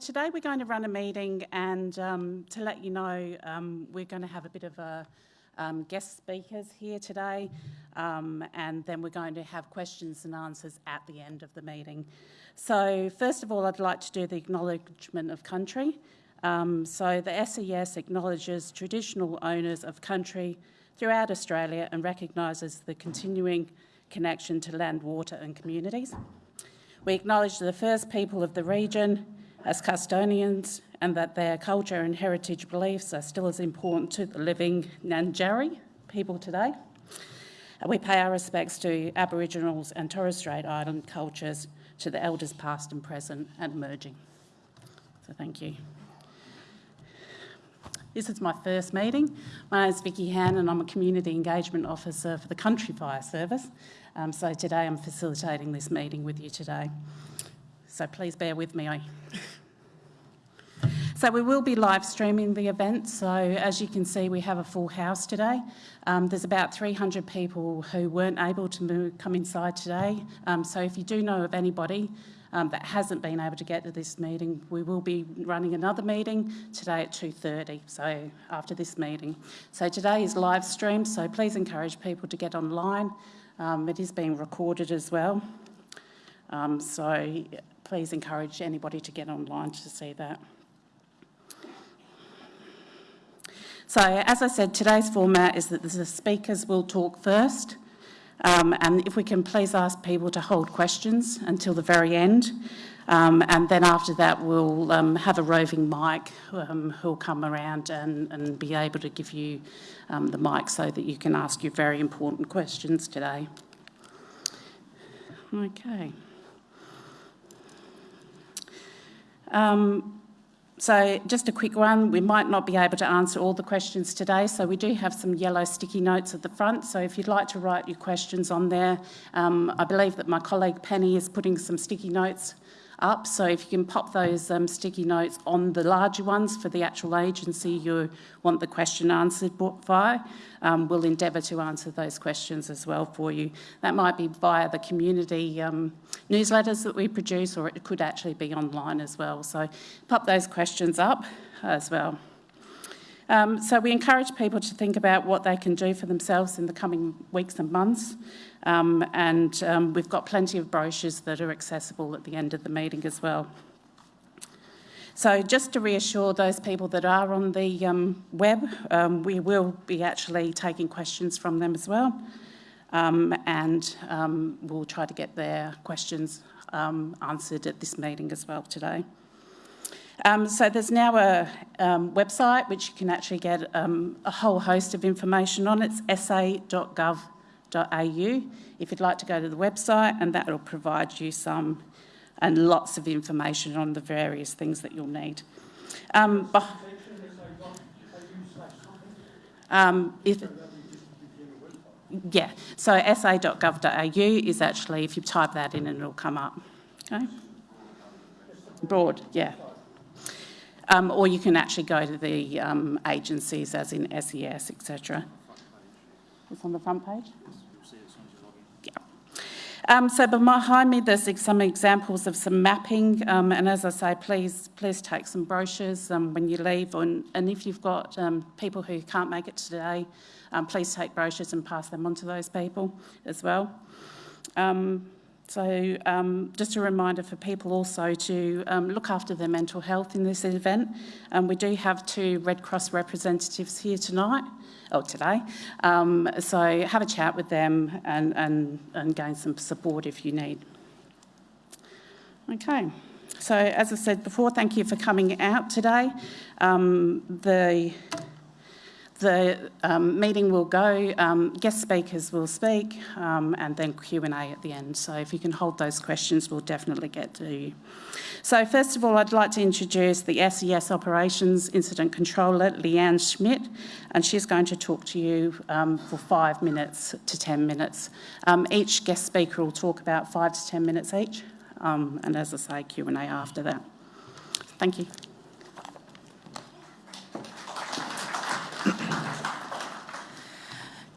today we're going to run a meeting and um, to let you know um, we're going to have a bit of a um, guest speakers here today um, and then we're going to have questions and answers at the end of the meeting. So first of all I'd like to do the acknowledgement of country. Um, so the SES acknowledges traditional owners of country throughout Australia and recognises the continuing connection to land, water and communities. We acknowledge the first people of the region as custodians and that their culture and heritage beliefs are still as important to the living Ngarrindjeri people today. We pay our respects to Aboriginals and Torres Strait Island cultures, to the elders past and present and emerging. So thank you. This is my first meeting. My name is Vicky Han and I'm a Community Engagement Officer for the Country Fire Service. Um, so today I'm facilitating this meeting with you today. So please bear with me. So we will be live streaming the event. So as you can see, we have a full house today. Um, there's about 300 people who weren't able to move, come inside today. Um, so if you do know of anybody um, that hasn't been able to get to this meeting, we will be running another meeting today at 2.30, so after this meeting. So today is live stream, so please encourage people to get online. Um, it is being recorded as well. Um, so please encourage anybody to get online to see that. So as I said, today's format is that the speakers will talk first. Um, and if we can please ask people to hold questions until the very end. Um, and then after that, we'll um, have a roving mic um, who'll come around and, and, be able to give you um, the mic so that you can ask your very important questions today. Okay. Um, so just a quick one, we might not be able to answer all the questions today, so we do have some yellow sticky notes at the front, so if you'd like to write your questions on there, um, I believe that my colleague Penny is putting some sticky notes up. So if you can pop those um, sticky notes on the larger ones for the actual agency you want the question answered by, um, we'll endeavour to answer those questions as well for you. That might be via the community um, newsletters that we produce or it could actually be online as well. So pop those questions up as well. Um, so we encourage people to think about what they can do for themselves in the coming weeks and months. Um, and um, we've got plenty of brochures that are accessible at the end of the meeting as well. So just to reassure those people that are on the um, web, um, we will be actually taking questions from them as well. Um, and um, we'll try to get their questions answered at this meeting as well today. Um, so there's now a um, website which you can actually get um, a whole host of information on. It's sa.gov.au if you'd like to go to the website and that will provide you some and lots of information on the various things that you'll need. Um, um, if, yeah, so sa.gov.au is actually, if you type that in and it'll come up. Okay? Broad, yeah. Um, or you can actually go to the um, agencies as in SES, etc. It's on the front page? Um, so behind me there's some examples of some mapping um, and as I say please please take some brochures um, when you leave and, and if you've got um, people who can't make it today please take brochures and pass them on to those people as well. So um, just a reminder for people also to um, look after their mental health in this event. Um, we do have two Red Cross representatives here tonight, or today. Um, so have a chat with them and, and, and gain some support if you need. Okay. So as I said before, thank you for coming out today. Um, the the um, meeting will go, um, guest speakers will speak, um, and then Q&A at the end. So if you can hold those questions, we'll definitely get to you. So first of all, I'd like to introduce the SES Operations Incident Controller, Leanne Schmidt, and she's going to talk to you um, for five minutes to 10 minutes. Um, each guest speaker will talk about five to 10 minutes each, um, and as I say, Q&A after that. Thank you.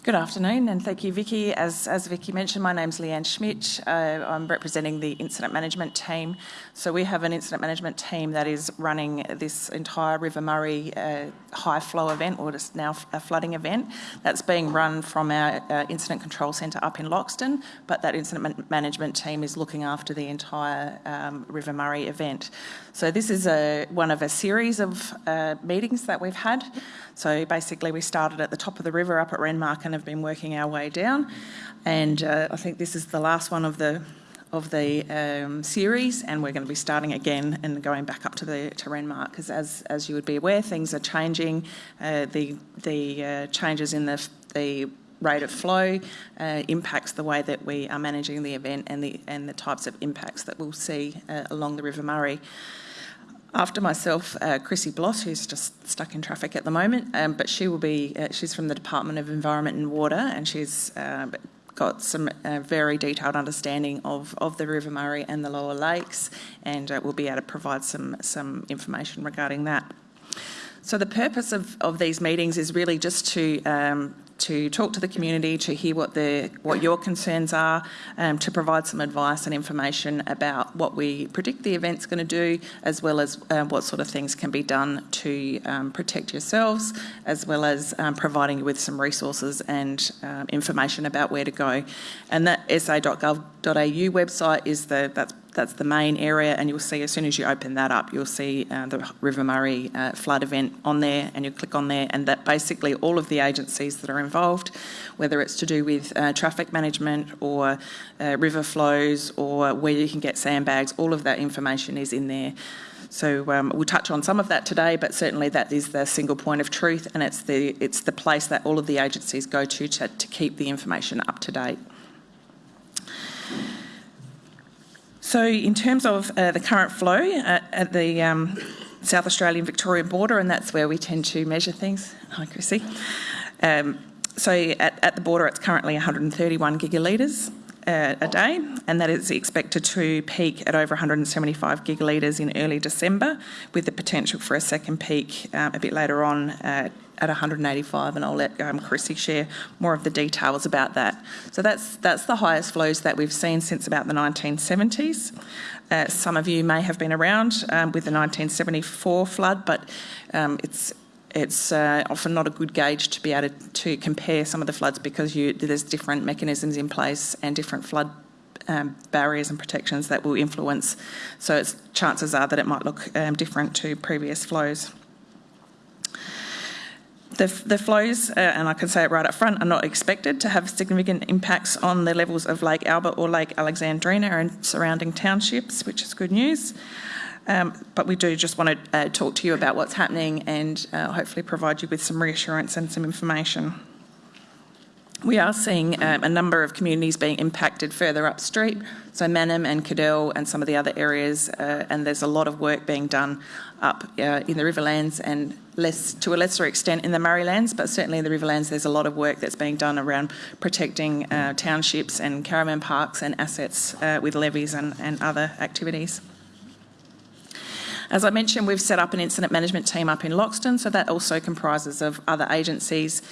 Good afternoon, and thank you, Vicky. As, as Vicky mentioned, my name's Leanne Schmidt. Uh, I'm representing the incident management team. So we have an incident management team that is running this entire River Murray uh, high flow event, or it's now a flooding event, that's being run from our uh, incident control centre up in Loxton. But that incident management team is looking after the entire um, River Murray event. So this is a, one of a series of uh, meetings that we've had. So basically, we started at the top of the river up at Renmark and have been working our way down. And uh, I think this is the last one of the of the um, series, and we're going to be starting again and going back up to the to Renmark because, as as you would be aware, things are changing. Uh, the the uh, changes in the the rate of flow uh, impacts the way that we are managing the event and the and the types of impacts that we'll see uh, along the River Murray. After myself, uh, Chrissy Bloss, who's just stuck in traffic at the moment, um, but she will be, uh, she's from the Department of Environment and Water, and she's uh, got some uh, very detailed understanding of, of the River Murray and the lower lakes, and uh, we'll be able to provide some, some information regarding that. So the purpose of, of these meetings is really just to um, to talk to the community, to hear what the what your concerns are, um, to provide some advice and information about what we predict the event's going to do, as well as um, what sort of things can be done to um, protect yourselves, as well as um, providing you with some resources and um, information about where to go. And that sa.gov.au website is the that's that's the main area, and you'll see as soon as you open that up, you'll see uh, the River Murray uh, flood event on there, and you click on there, and that basically all of the agencies that are involved, whether it's to do with uh, traffic management or uh, river flows or where you can get sandbags, all of that information is in there. So um, we'll touch on some of that today, but certainly that is the single point of truth, and it's the it's the place that all of the agencies go to to, to keep the information up to date. So in terms of uh, the current flow at, at the um, South Australian Victorian border, and that's where we tend to measure things. Hi, Chrissy. Um, so at, at, the border, it's currently 131 gigalitres uh, a day, and that is expected to peak at over 175 gigalitres in early December, with the potential for a second peak um, a bit later on uh, at 185, and I'll let um, Chrissy share more of the details about that. So that's that's the highest flows that we've seen since about the 1970s. Uh, some of you may have been around um, with the 1974 flood, but um, it's it's uh, often not a good gauge to be able to, to compare some of the floods because you, there's different mechanisms in place and different flood um, barriers and protections that will influence. So chances are that it might look um, different to previous flows. The, the flows, uh, and I can say it right up front, are not expected to have significant impacts on the levels of Lake Albert or Lake Alexandrina and surrounding townships, which is good news. Um, but we do just want to uh, talk to you about what's happening and uh, hopefully provide you with some reassurance and some information. We are seeing um, a number of communities being impacted further upstream, so Mannum and Cadell and some of the other areas, uh, and there's a lot of work being done up uh, in the Riverlands and less to a lesser extent in the Murraylands, but certainly in the Riverlands there's a lot of work that's being done around protecting uh, townships and caravan parks and assets uh, with levees and, and other activities. As I mentioned, we've set up an incident management team up in Loxton, so that also comprises of other agencies.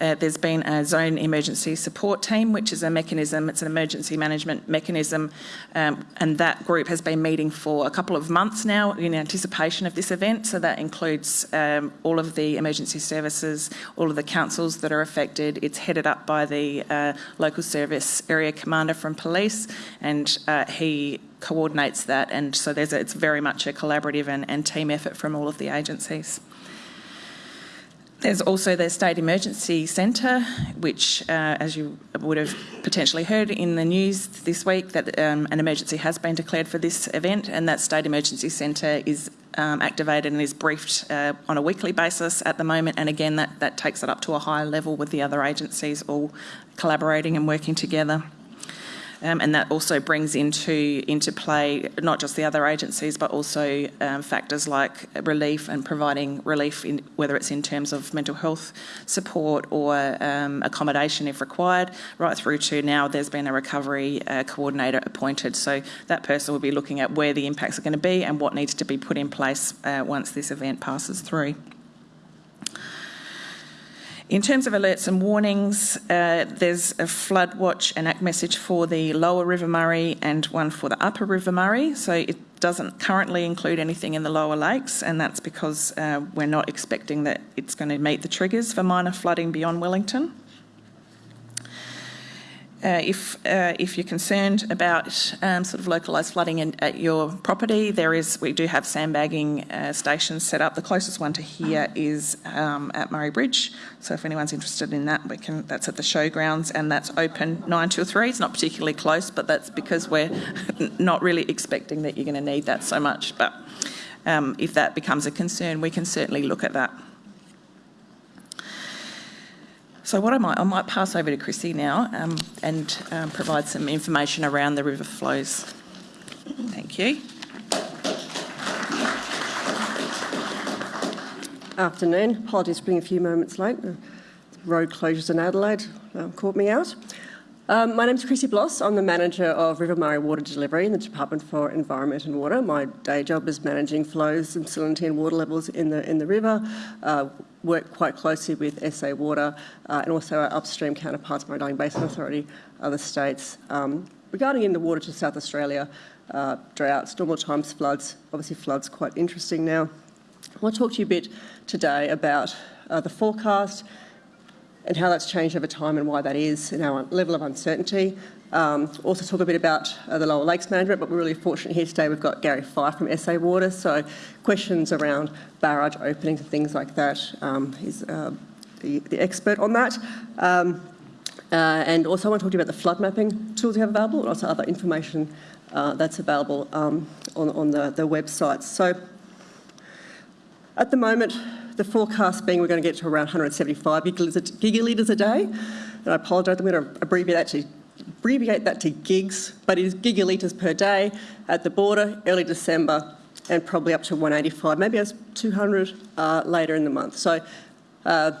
Uh, there's been a zone emergency support team, which is a mechanism, it's an emergency management mechanism, um, and that group has been meeting for a couple of months now in anticipation of this event. So that includes um, all of the emergency services, all of the councils that are affected. It's headed up by the uh, local service area commander from police, and uh, he coordinates that, and so there's a, it's very much a collaborative and, and team effort from all of the agencies. There's also the State Emergency Centre, which, uh, as you would have potentially heard in the news this week, that um, an emergency has been declared for this event, and that State Emergency Centre is um, activated and is briefed uh, on a weekly basis at the moment. And again, that, that takes it up to a higher level with the other agencies all collaborating and working together. Um, and that also brings into into play not just the other agencies, but also um, factors like relief and providing relief, in, whether it's in terms of mental health support or um, accommodation if required, right through to now there's been a recovery uh, coordinator appointed. So that person will be looking at where the impacts are going to be and what needs to be put in place uh, once this event passes through. In terms of alerts and warnings, uh, there's a flood watch and act message for the lower River Murray and one for the upper River Murray. So it doesn't currently include anything in the lower lakes, and that's because uh, we're not expecting that it's going to meet the triggers for minor flooding beyond Wellington. Uh, if uh, if you're concerned about um, sort of localised flooding in, at your property, there is we do have sandbagging uh, stations set up. The closest one to here is um, at Murray Bridge. So if anyone's interested in that, we can. That's at the showgrounds, and that's open nine till three. It's not particularly close, but that's because we're not really expecting that you're going to need that so much. But um, if that becomes a concern, we can certainly look at that. So what I might, I might pass over to Chrissy now um, and um, provide some information around the river flows. Thank you. Afternoon. Apologies for being a few moments late. Road closures in Adelaide um, caught me out. Um, my name is Chrissy Bloss. I'm the manager of River Murray Water Delivery in the Department for Environment and Water. My day job is managing flows and salinity and water levels in the in the river. Uh, work quite closely with SA Water uh, and also our upstream counterparts, Murray Basin Authority, other states. Um, regarding in the water to South Australia, uh, droughts, normal times, floods. Obviously, floods quite interesting now. I want to talk to you a bit today about uh, the forecast and how that's changed over time and why that is and our level of uncertainty. Um, also talk a bit about uh, the lower lakes management, but we're really fortunate here today. We've got Gary Fife from SA Water, so questions around barrage openings and things like that. Um, he's uh, the, the, expert on that. Um, uh, and also I want to talk to you about the flood mapping tools we have available and also other information uh, that's available um, on, on the, the websites. So at the moment, the forecast being we're going to get to around 175 gigalitres a day. And I apologise, I'm going to abbreviate that to abbreviate that to gigs, but it is gigalitres per day at the border, early December, and probably up to 185, maybe as 200 uh, later in the month. So uh,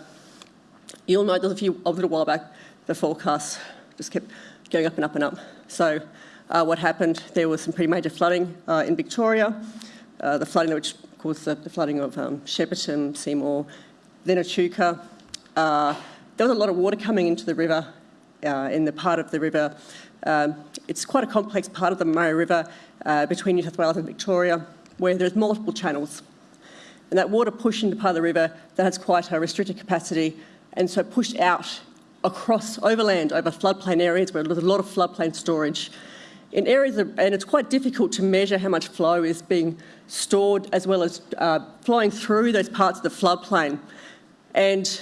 you'll know that a few a little while back, the forecast just kept going up and up and up. So uh, what happened? There was some pretty major flooding uh, in Victoria. Uh, the flooding which course, the, the flooding of um, Shepparton, Seymour, then Echuca. Uh, there was a lot of water coming into the river, uh, in the part of the river. Um, it's quite a complex part of the Murray River uh, between New South Wales and Victoria, where there's multiple channels. And that water pushed into part of the river that has quite a restricted capacity, and so pushed out across overland over floodplain areas where there's a lot of floodplain storage in areas, of, and it's quite difficult to measure how much flow is being stored as well as uh, flowing through those parts of the floodplain. And,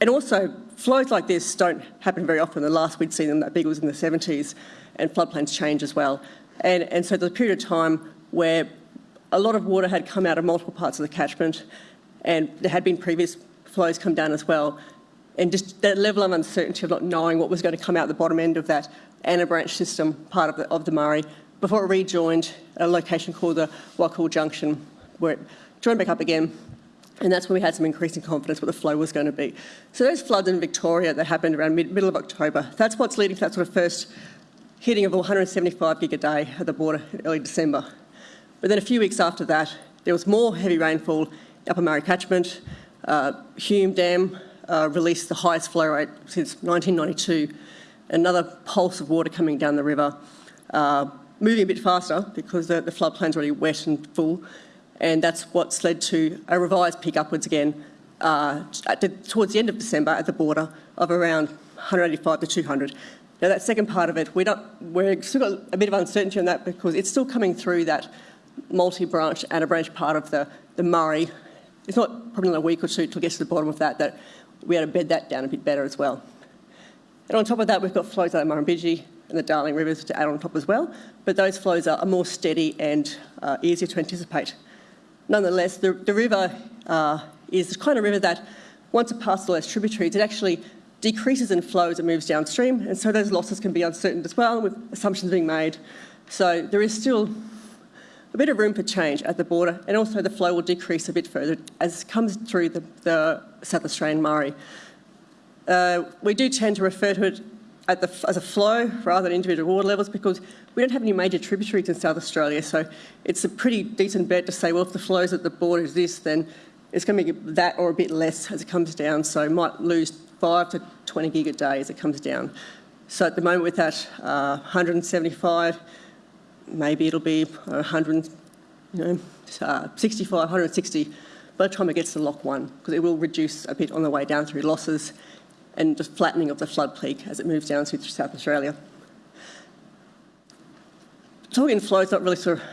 and also, flows like this don't happen very often. The last we'd seen them that big was in the 70s, and floodplains change as well. And, and so there's a period of time where a lot of water had come out of multiple parts of the catchment, and there had been previous flows come down as well. And just that level of uncertainty of not knowing what was going to come out the bottom end of that anabranch system, part of the, of the Murray, before it rejoined a location called the Wakool Junction, where it joined back up again. And that's when we had some increasing confidence what the flow was going to be. So those floods in Victoria that happened around mid, middle of October, that's what's leading to that sort of first hitting of 175 gig a day at the border in early December. But then a few weeks after that, there was more heavy rainfall Upper Murray catchment. Uh, Hume Dam uh, released the highest flow rate since 1992 another pulse of water coming down the river, uh, moving a bit faster because the, the floodplain's already wet and full, and that's what's led to a revised peak upwards again uh, the, towards the end of December at the border of around 185 to 200. Now that second part of it, not, we're still got a bit of uncertainty on that because it's still coming through that multi-branch and a branch part of the, the Murray. It's not probably in a week or two to get to the bottom of that, that we had to bed that down a bit better as well. And on top of that, we've got flows like the Murrumbidgee and the Darling rivers to add on top as well, but those flows are, more steady and uh, easier to anticipate. Nonetheless, the, the river uh, is the kind of river that once it passes all those tributaries, it actually decreases in flow as it moves downstream, and so those losses can be uncertain as well, with assumptions being made. So there is still a bit of room for change at the border, and also the flow will decrease a bit further as it comes through the, the South Australian Murray. Uh, we do tend to refer to it the, as a flow rather than individual water levels because we don't have any major tributaries in South Australia. So it's a pretty decent bet to say, well, if the flows at the border is this, then it's going to be that or a bit less as it comes down. So it might lose 5 to 20 gig a day as it comes down. So at the moment with that uh, 175, maybe it'll be 100, you know, uh, 65, 160 by the time it gets to lock one, because it will reduce a bit on the way down through losses and just flattening of the flood peak as it moves down through South Australia. Talking flow is not really sort of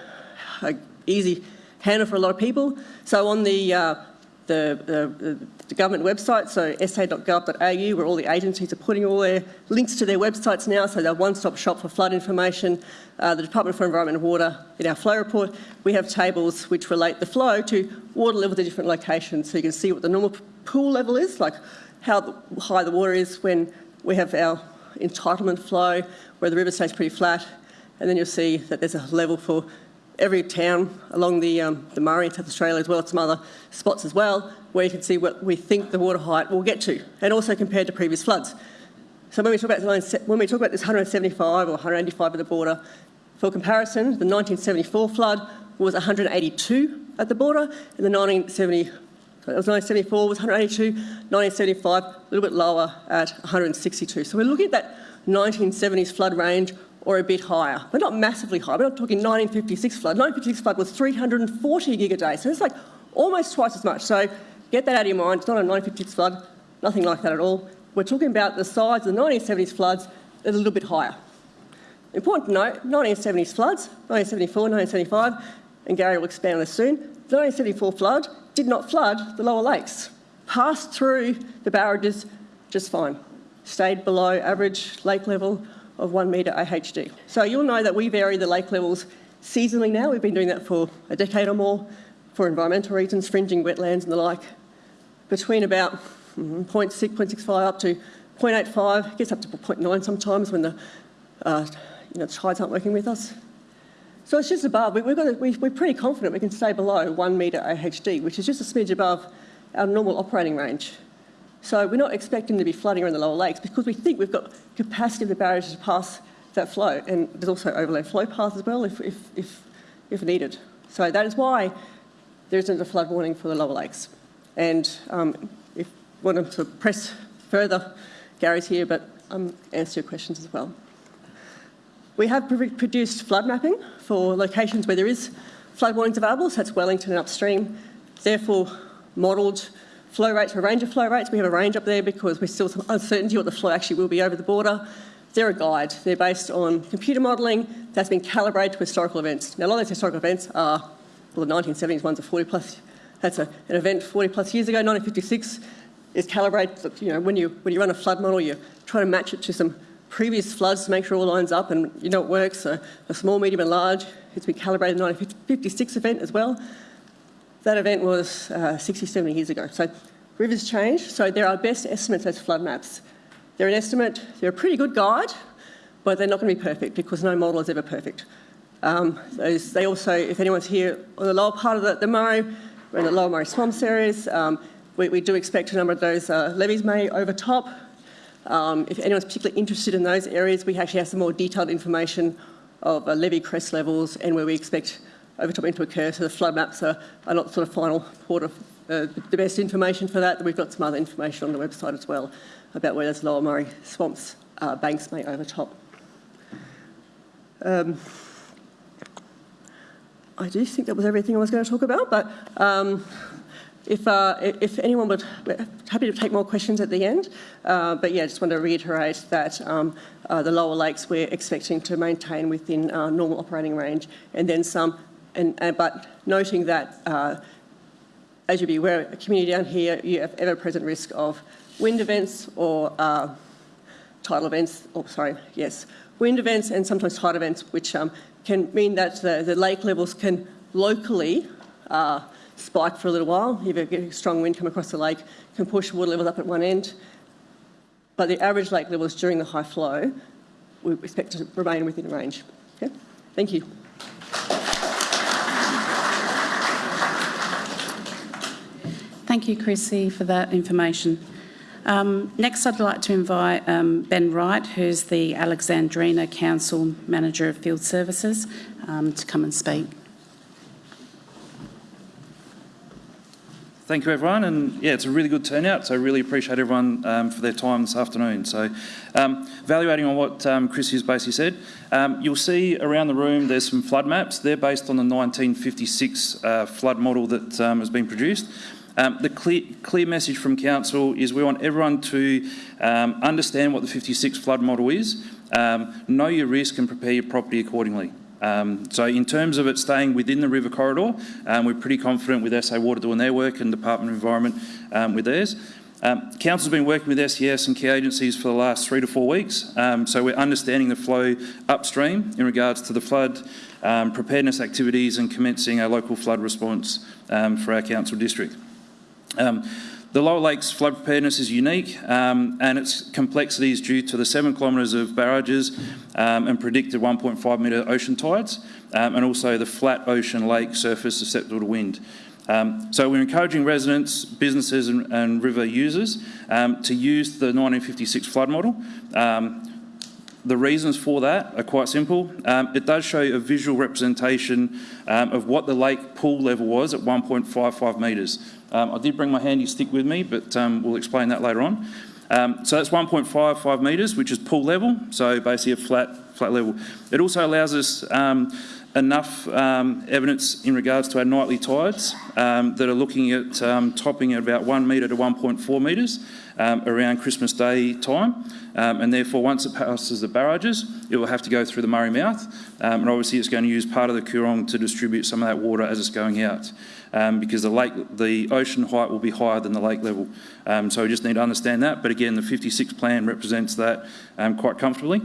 an easy handle for a lot of people. So on the, uh, the, the, the, government website, so sa.gov.au, where all the agencies are putting all their links to their websites now, so they're one-stop shop for flood information. Uh, the Department for Environment and Water, in our flow report, we have tables which relate the flow to water levels at different locations. So you can see what the normal pool level is, like how high the water is when we have our entitlement flow, where the river stays pretty flat, and then you'll see that there's a level for every town along the, um, the Murray in South Australia as well as some other spots as well where you can see what we think the water height will get to and also compared to previous floods. So when we talk about, when we talk about this 175 or 185 at the border, for comparison, the 1974 flood was 182 at the border and the 1970 it was 1974 was 182, 1975 a little bit lower at 162. So we're looking at that 1970s flood range or a bit higher, but not massively high. We're not talking 1956 flood. 1956 flood was 340 gig a day, so it's like almost twice as much. So get that out of your mind. It's not a 1956 flood, nothing like that at all. We're talking about the size of the 1970s floods that's a little bit higher. Important to note, 1970s floods, 1974, 1975, and Gary will expand on this soon, the 1974 flood did not flood the lower lakes, passed through the barrages just fine, stayed below average lake level, of 1 metre AHD. So you'll know that we vary the lake levels seasonally now. We've been doing that for a decade or more for environmental reasons, fringing wetlands and the like, between about mm, 0.6, 0.65 up to 0.85, gets up to 0.9 sometimes when the, uh, you know, the tides aren't working with us. So it's just above. We, got a, we, we're pretty confident we can stay below 1 metre AHD, which is just a smidge above our normal operating range. So we're not expecting to be flooding around the lower lakes because we think we've got capacity of the barriers to pass that flow. And there's also overlay flow paths as well if, if, if, if needed. So that is why there isn't a flood warning for the lower lakes. And um, if you want to press further, Gary's here, but um, answer your questions as well. We have produced flood mapping for locations where there is flood warnings available, so that's Wellington and upstream. Therefore, modelled Flow rates, a range of flow rates. We have a range up there because we're still some uncertainty what the flow actually will be over the border. They're a guide. They're based on computer modelling that's been calibrated to historical events. Now, a lot of those historical events are, well, the 1970s ones are 40 plus. That's a, an event 40 plus years ago. 1956 is calibrated. You know, when you when you run a flood model, you try to match it to some previous floods to make sure all lines up, and you know it works. So a small, medium, and large. It's been calibrated. 1956 event as well. That event was uh, 60, 70 years ago. So rivers change. So there are best estimates as flood maps. They're an estimate, they're a pretty good guide, but they're not going to be perfect because no model is ever perfect. Um, those, they also, if anyone's here on the lower part of the, the Murray, we're in the lower Murray swamps areas, um, we, we, do expect a number of those uh, levees may overtop. Um, if anyone's particularly interested in those areas, we actually have some more detailed information of uh, levee crest levels and where we expect overtopping to occur. So the flood maps are, are not sort of final port of uh, the best information for that. We've got some other information on the website as well about where those lower Murray swamps uh, banks may overtop. Um, I do think that was everything I was going to talk about, but um, if, uh, if anyone would, happy to take more questions at the end. Uh, but yeah, I just want to reiterate that um, uh, the lower lakes we're expecting to maintain within uh, normal operating range, and then some and, and, but noting that, uh, as you'll be aware, a community down here, you have ever-present risk of wind events or uh, tidal events, or sorry, yes, wind events and sometimes tide events, which um, can mean that the, the, lake levels can locally uh, spike for a little while. If a strong wind come across the lake, can push water levels up at one end. But the average lake levels during the high flow, we expect to remain within range. Okay? Thank you. Thank you, Chrissy, for that information. Um, next, I'd like to invite um, Ben Wright, who's the Alexandrina Council Manager of Field Services, um, to come and speak. Thank you everyone, and yeah, it's a really good turnout, so I really appreciate everyone um, for their time this afternoon. So, um, evaluating on what um, Chris has basically said, um, you'll see around the room there's some flood maps. They're based on the 1956 uh, flood model that um, has been produced. Um, the clear, clear message from Council is we want everyone to understand what the 56 flood model is, know your risk and prepare your property accordingly. Um, so in terms of it staying within the river corridor, um, we're pretty confident with SA Water doing their work and Department of Environment um, with theirs. Um, Council's been working with SES and key agencies for the last three to four weeks, um, so we're understanding the flow upstream in regards to the flood um, preparedness activities and commencing a local flood response for our council district. Um, the Lower Lakes flood preparedness is unique um, and its complexity is due to the seven kilometres of barrages um, and predicted 1.5 metre ocean tides um, and also the flat ocean lake surface susceptible to wind. Um, so we're encouraging residents, businesses and, and river users um, to use the 1956 flood model. Um, the reasons for that are quite simple. It does show a visual representation of what the lake pool level was at 1.55 metres. Um, I did bring my handy stick with me, but um, we'll explain that later on. Um, so that's 1.55 metres, which is pool level, so basically a flat, flat level. It also allows us um, enough um, evidence in regards to our nightly tides um, that are looking at topping at about 1 metre to 1.4 metres around Christmas Day time. And therefore, once it passes the barrages, it will have to go through the Murray Mouth. And obviously, it's going to use part of the Coorong to distribute some of that water as it's going out. Because the lake, the ocean height will be higher than the lake level. so we just need to understand that. But again, the 56 plan represents that quite comfortably.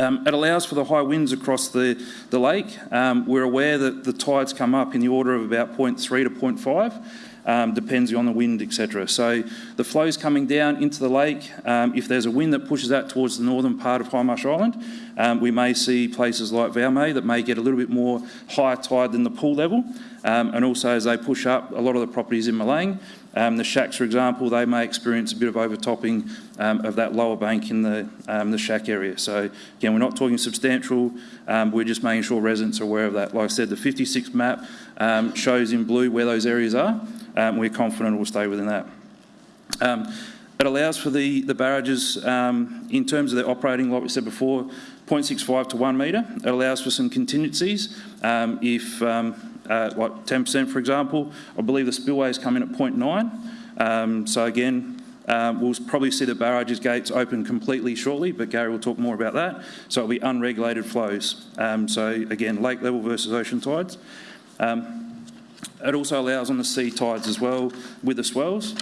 Um, it allows for the high winds across the, the lake. Um, we're aware that the tides come up in the order of about 0.3 to 0.5 um, depends on the wind, etc. So the flow's coming down into the lake. Um, if there's a wind that pushes out towards the northern part of Hindmarsh Island, um, we may see places like Valmay that may get a little bit more higher tide than the pool level. Um, and also as they push up, a lot of the properties in Milang, um, the shacks, for example, they may experience a bit of overtopping um, of that lower bank in the, um, the shack area. So again, we're not talking substantial, um, we're just making sure residents are aware of that. Like I said, the 56 map shows in blue where those areas are. We're confident it will stay within that. it allows for the, the barrages, in terms of their operating, like we said before, 0.65 to 1 metre. It allows for some contingencies if uh, like 10% for example. I believe the spillways come in at 0.9. Um, so again, um, we'll probably see the barrages gates open completely shortly, but Gary will talk more about that. So it'll be unregulated flows. Um, so again, lake level versus ocean tides. Um, it also allows on the sea tides as well with the swells.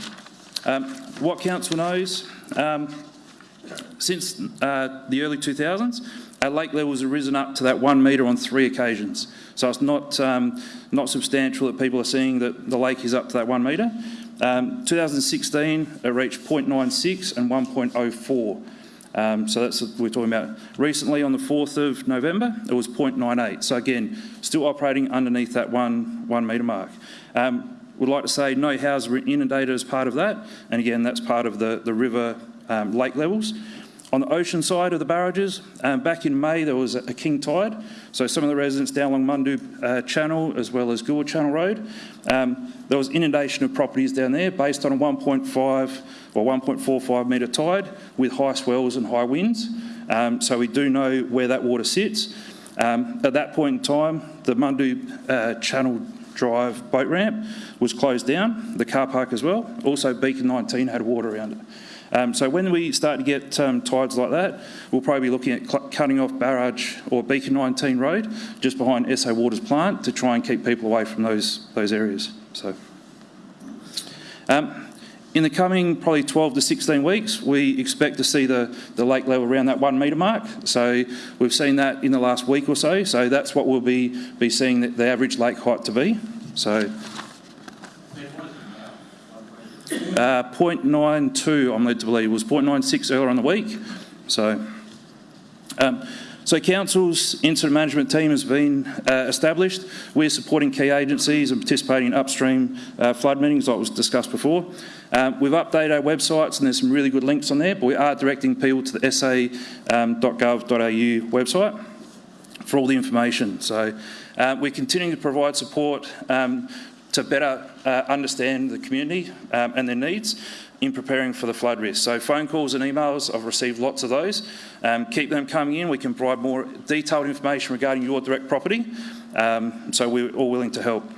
Um, what council knows, um, since uh, the early 2000s, our lake levels have risen up to that one metre on three occasions. So it's not, um, not substantial that people are seeing that the lake is up to that one metre. Um, 2016, it reached 0.96 and 1.04. Um, so that's what we're talking about. Recently, on the 4th of November, it was 0.98. So again, still operating underneath that one, one metre mark. Um, would like to say no houses were inundated as part of that. And again, that's part of the, the river um, lake levels. On the ocean side of the barrages, um, back in May there was a, king tide, so some of the residents down along Mundoo uh, Channel as well as Goolwa Channel Road, um, there was inundation of properties down there based on a 1.5 or 1.45 metre tide with high swells and high winds. Um, so we do know where that water sits. Um, at that point in time, the Mundoo uh, Channel Drive boat ramp was closed down, the car park as well. Also, Beacon 19 had water around it. Um, so when we start to get um, tides like that, we'll probably be looking at cutting off Barrage or Beacon 19 Road just behind SA Water's plant to try and keep people away from those, those areas. So, um, in the coming probably 12 to 16 weeks, we expect to see the, the lake level around that one metre mark. So we've seen that in the last week or so. So that's what we'll be, be seeing the, the average lake height to be. So uh, 0.92, I'm led to believe, was 0.96 earlier on the week. So, um, so Council's incident management team has been uh, established. We're supporting key agencies and participating in upstream uh, flood meetings like was discussed before. Um, we've updated our websites and there's some really good links on there, but we are directing people to the sa.gov.au um, website for all the information. So uh, we're continuing to provide support um, to better uh, understand the community um, and their needs in preparing for the flood risk. So phone calls and emails, I've received lots of those. Um, keep them coming in. We can provide more detailed information regarding your direct property. Um, so we're all willing to help.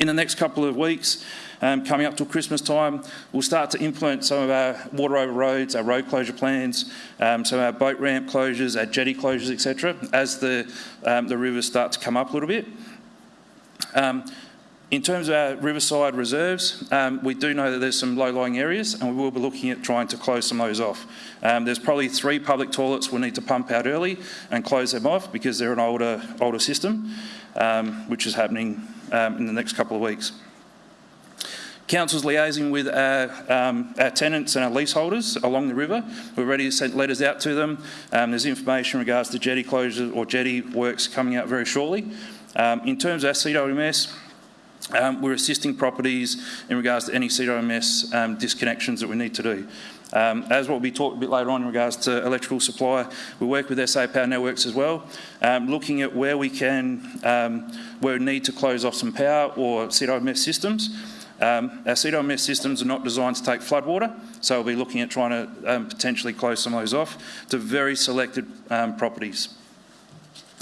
In the next couple of weeks, um, coming up till Christmas time, we'll start to implement some of our water over roads, our road closure plans, um, some of our boat ramp closures, our jetty closures, etc., as the, um, the rivers start to come up a little bit. Um, in terms of our riverside reserves, um, we do know that there's some low-lying areas and we will be looking at trying to close some of those off. Um, there's probably three public toilets we'll need to pump out early and close them off because they're an older, older system, um, which is happening um, in the next couple of weeks. Council's liaising with our, um, our, tenants and our leaseholders along the river. We're ready to send letters out to them. Um, there's information in regards to jetty closures or jetty works coming out very shortly. Um, in terms of our CWMS, um, we're assisting properties in regards to any CWMS um, disconnections that we need to do. Um, as what will be talked a bit later on in regards to electrical supply, we work with SA Power Networks as well, um, looking at where we can, um, where we need to close off some power or CWMS systems. Um, our CWMS systems are not designed to take floodwater, so we'll be looking at trying to um, potentially close some of those off to very selected properties.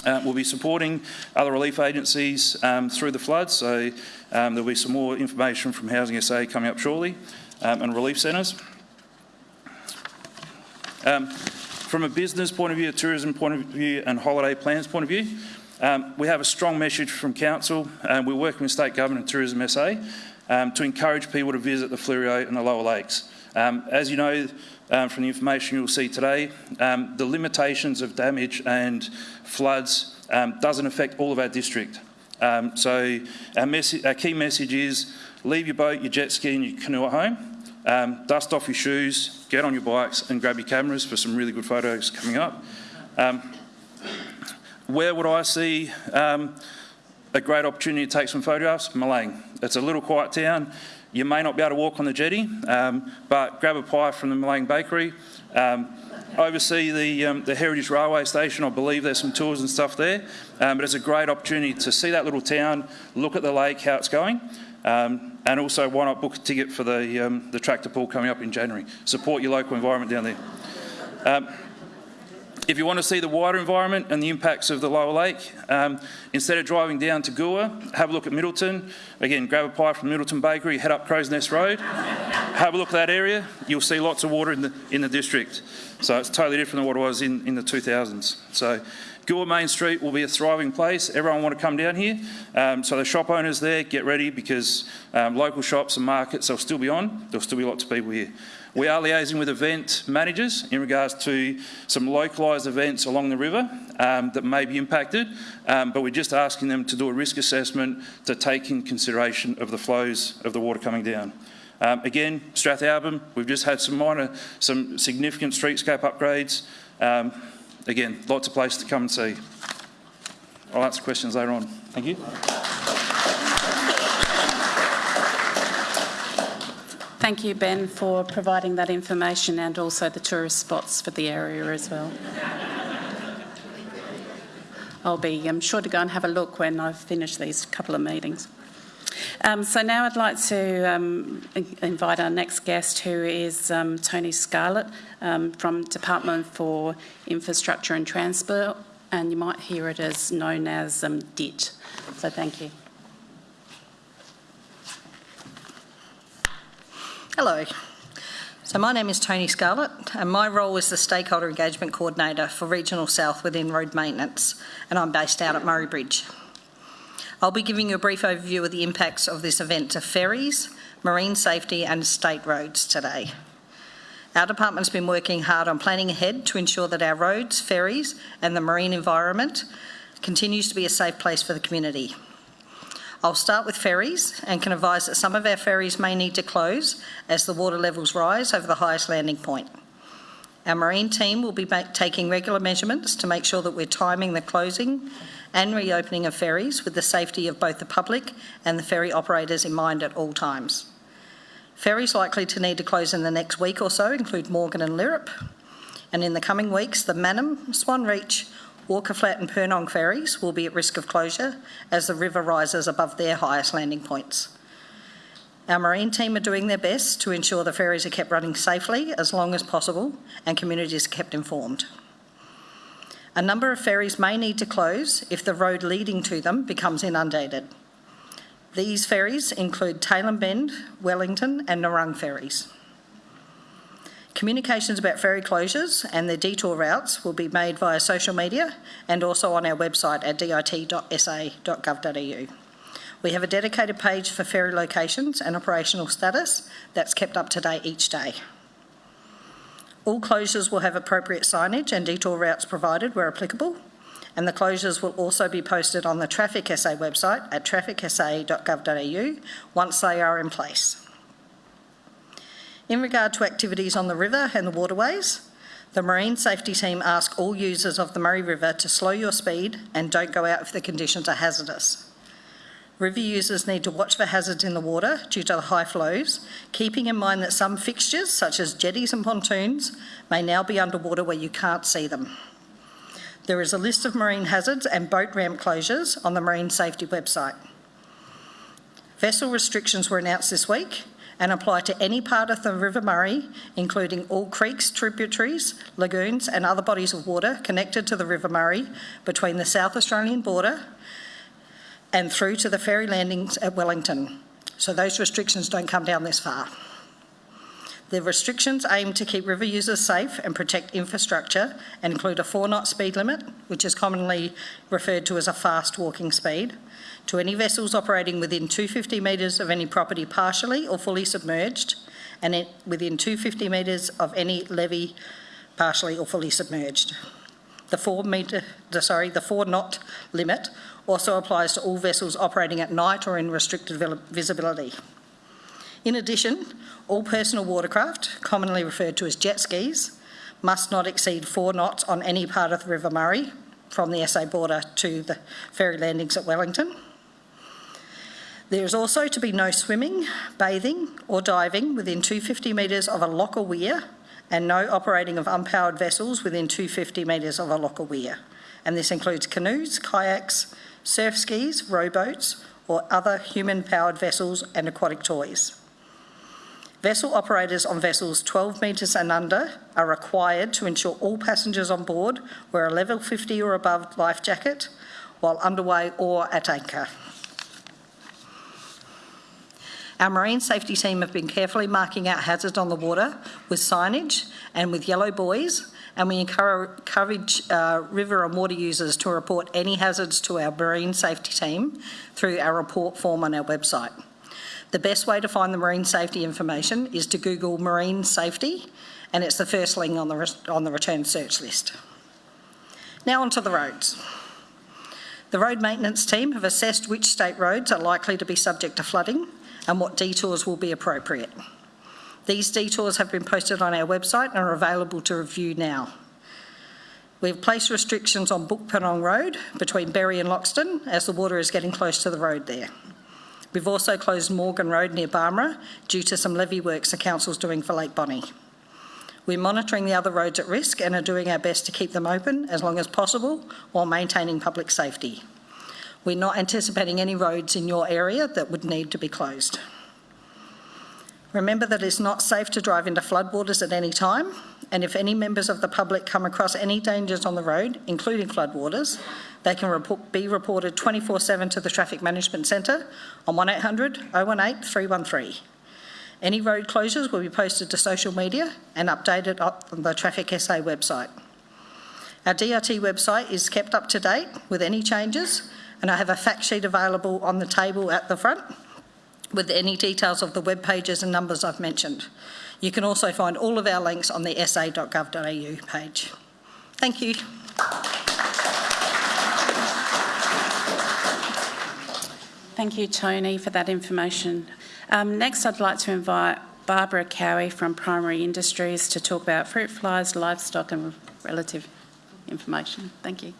Uh, we'll be supporting other relief agencies um, through the floods, so um, there'll be some more information from Housing SA coming up shortly, um, and relief centres. Um, from a business point of view, a tourism point of view, and holiday plans point of view, um, we have a strong message from Council. and we're working with State Government and Tourism SA to encourage people to visit the Fleurieu and the Lower Lakes. as you know, um, from the information you'll see today, um, the limitations of damage and floods um, doesn't affect all of our district. Um, so our, our, key message is leave your boat, your jet ski and your canoe at home, um, dust off your shoes, get on your bikes and grab your cameras for some really good photos coming up. Where would I see a great opportunity to take some photographs? Milang. It's a little quiet town. You may not be able to walk on the jetty, um, but grab a pie from the Milang Bakery. Um, oversee the, um, the Heritage Railway Station. I believe there's some tours and stuff there. Um, but it's a great opportunity to see that little town, look at the lake, how it's going. Um, and also, why not book a ticket for the, the tractor pull coming up in January? Support your local environment down there. If you want to see the wider environment and the impacts of the lower lake, um, instead of driving down to Goolwa, have a look at Middleton. Again, grab a pie from Middleton Bakery, head up Crow's Nest Road, have a look at that area. You'll see lots of water in the, in the district. So it's totally different than what it was in, in the 2000s. So Goolwa Main Street will be a thriving place. Everyone want to come down here. Um, so the shop owners there, get ready because um, local shops and markets, they'll still be on. There'll still be lots of people here. We are liaising with event managers in regards to some localised events along the river um, that may be impacted, um, but we're just asking them to do a risk assessment to take in consideration of the flows of the water coming down. Um, again, Strathalbyn, we've just had some minor, some significant streetscape upgrades. Um, again, lots of places to come and see. I'll answer questions later on. Thank you. Thank you, Ben, for providing that information and also the tourist spots for the area as well. I'll be I'm sure to go and have a look when I've finished these couple of meetings. Um, so now I'd like to um, invite our next guest, who is um, Tony Scarlett um, from Department for Infrastructure and Transport, and you might hear it as known as um, DIT. So thank you. Hello. So my name is Tony Scarlett and my role is the Stakeholder Engagement Coordinator for Regional South within Road Maintenance and I'm based out at Murray Bridge. I'll be giving you a brief overview of the impacts of this event to ferries, marine safety and state roads today. Our department's been working hard on planning ahead to ensure that our roads, ferries and the marine environment continues to be a safe place for the community. I'll start with ferries and can advise that some of our ferries may need to close as the water levels rise over the highest landing point. Our marine team will be taking regular measurements to make sure that we're timing the closing and reopening of ferries with the safety of both the public and the ferry operators in mind at all times. Ferries likely to need to close in the next week or so include Morgan and Lyrup, and in the coming weeks the Mannum, Swan Reach, Walker Flat and Purnong ferries will be at risk of closure as the river rises above their highest landing points. Our marine team are doing their best to ensure the ferries are kept running safely as long as possible and communities are kept informed. A number of ferries may need to close if the road leading to them becomes inundated. These ferries include Tailem Bend, Wellington and Narrung ferries. Communications about ferry closures and their detour routes will be made via social media and also on our website at dit.sa.gov.au. We have a dedicated page for ferry locations and operational status that's kept up to date each day. All closures will have appropriate signage and detour routes provided where applicable, and the closures will also be posted on the Traffic SA website at trafficsa.gov.au once they are in place. In regard to activities on the river and the waterways, the Marine Safety Team ask all users of the Murray River to slow your speed and don't go out if the conditions are hazardous. River users need to watch for hazards in the water due to the high flows, keeping in mind that some fixtures, such as jetties and pontoons, may now be underwater where you can't see them. There is a list of marine hazards and boat ramp closures on the Marine Safety website. Vessel restrictions were announced this week and apply to any part of the River Murray, including all creeks, tributaries, lagoons and other bodies of water connected to the River Murray between the South Australian border and through to the ferry landings at Wellington. So those restrictions don't come down this far. The restrictions aim to keep river users safe and protect infrastructure and include a four knot speed limit, which is commonly referred to as a fast walking speed, to any vessels operating within 250 metres of any property partially or fully submerged, and it, within 250 metres of any levee partially or fully submerged. The four metre, sorry, the four knot limit also applies to all vessels operating at night or in restricted visibility. In addition, all personal watercraft, commonly referred to as jet skis, must not exceed four knots on any part of the River Murray from the SA border to the ferry landings at Wellington. There is also to be no swimming, bathing or diving within 250 metres of a locker weir and no operating of unpowered vessels within 250 metres of a locker weir. And this includes canoes, kayaks, surf skis, rowboats or other human-powered vessels and aquatic toys. Vessel operators on vessels 12 metres and under are required to ensure all passengers on board wear a level 50 or above life jacket while underway or at anchor. Our marine safety team have been carefully marking out hazards on the water with signage and with yellow buoys, and we encourage uh, river and water users to report any hazards to our marine safety team through our report form on our website. The best way to find the marine safety information is to Google marine safety, and it's the first link on the, on the return search list. Now onto the roads. The road maintenance team have assessed which state roads are likely to be subject to flooding and what detours will be appropriate. These detours have been posted on our website and are available to review now. We've placed restrictions on Bookpurnong Road between Berri and Loxton as the water is getting close to the road there. We've also closed Morgan Road near Barmera due to some levee works the council's doing for Lake Bonney. We're monitoring the other roads at risk and are doing our best to keep them open as long as possible while maintaining public safety. We're not anticipating any roads in your area that would need to be closed. Remember that it's not safe to drive into floodwaters at any time, and if any members of the public come across any dangers on the road, including floodwaters, they can report, be reported 24-7 to the Traffic Management Centre on 1800 018 313. Any road closures will be posted to social media and updated on the Traffic SA website. Our DRT website is kept up to date with any changes and I have a fact sheet available on the table at the front with any details of the web pages and numbers I've mentioned. You can also find all of our links on the sa.gov.au page. Thank you. Thank you, Tony, for that information. Um, next, I'd like to invite Barbara Cowie from Primary Industries to talk about fruit flies, livestock and relative information. Thank you.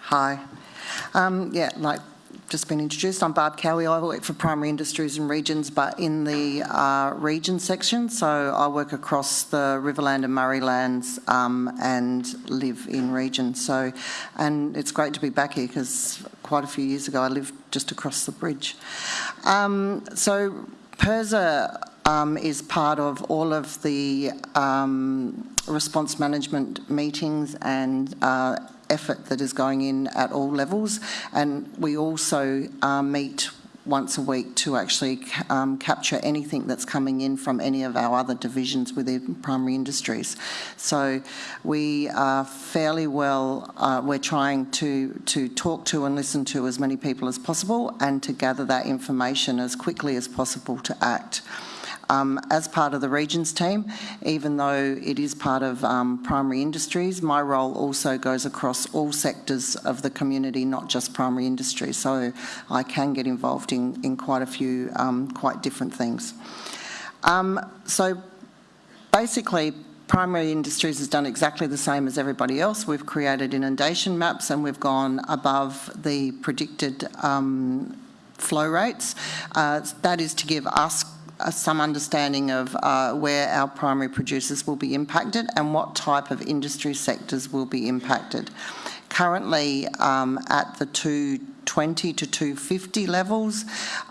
Hi. Um, yeah, like just been introduced. I'm Barb Cowie. I work for Primary Industries and Regions, but in the uh, region section. So I work across the Riverland and Murraylands um, and live in region. So, and it's great to be back here because quite a few years ago I lived just across the bridge. Um, so PIRSA um, is part of all of the um, response management meetings and uh, effort that is going in at all levels. And we also uh, meet once a week to actually um, capture anything that's coming in from any of our other divisions within primary industries. So we are fairly well, uh, we're trying to, to talk to and listen to as many people as possible and to gather that information as quickly as possible to act um, as part of the regions team, even though it is part of um, primary industries, my role also goes across all sectors of the community, not just primary industry. So I can get involved in, in quite a few um, quite different things. Um, so basically, Primary Industries has done exactly the same as everybody else. We've created inundation maps and we've gone above the predicted um, flow rates. Uh, that is to give us some understanding of uh, where our primary producers will be impacted and what type of industry sectors will be impacted. Currently um, at the 220 to 250 levels,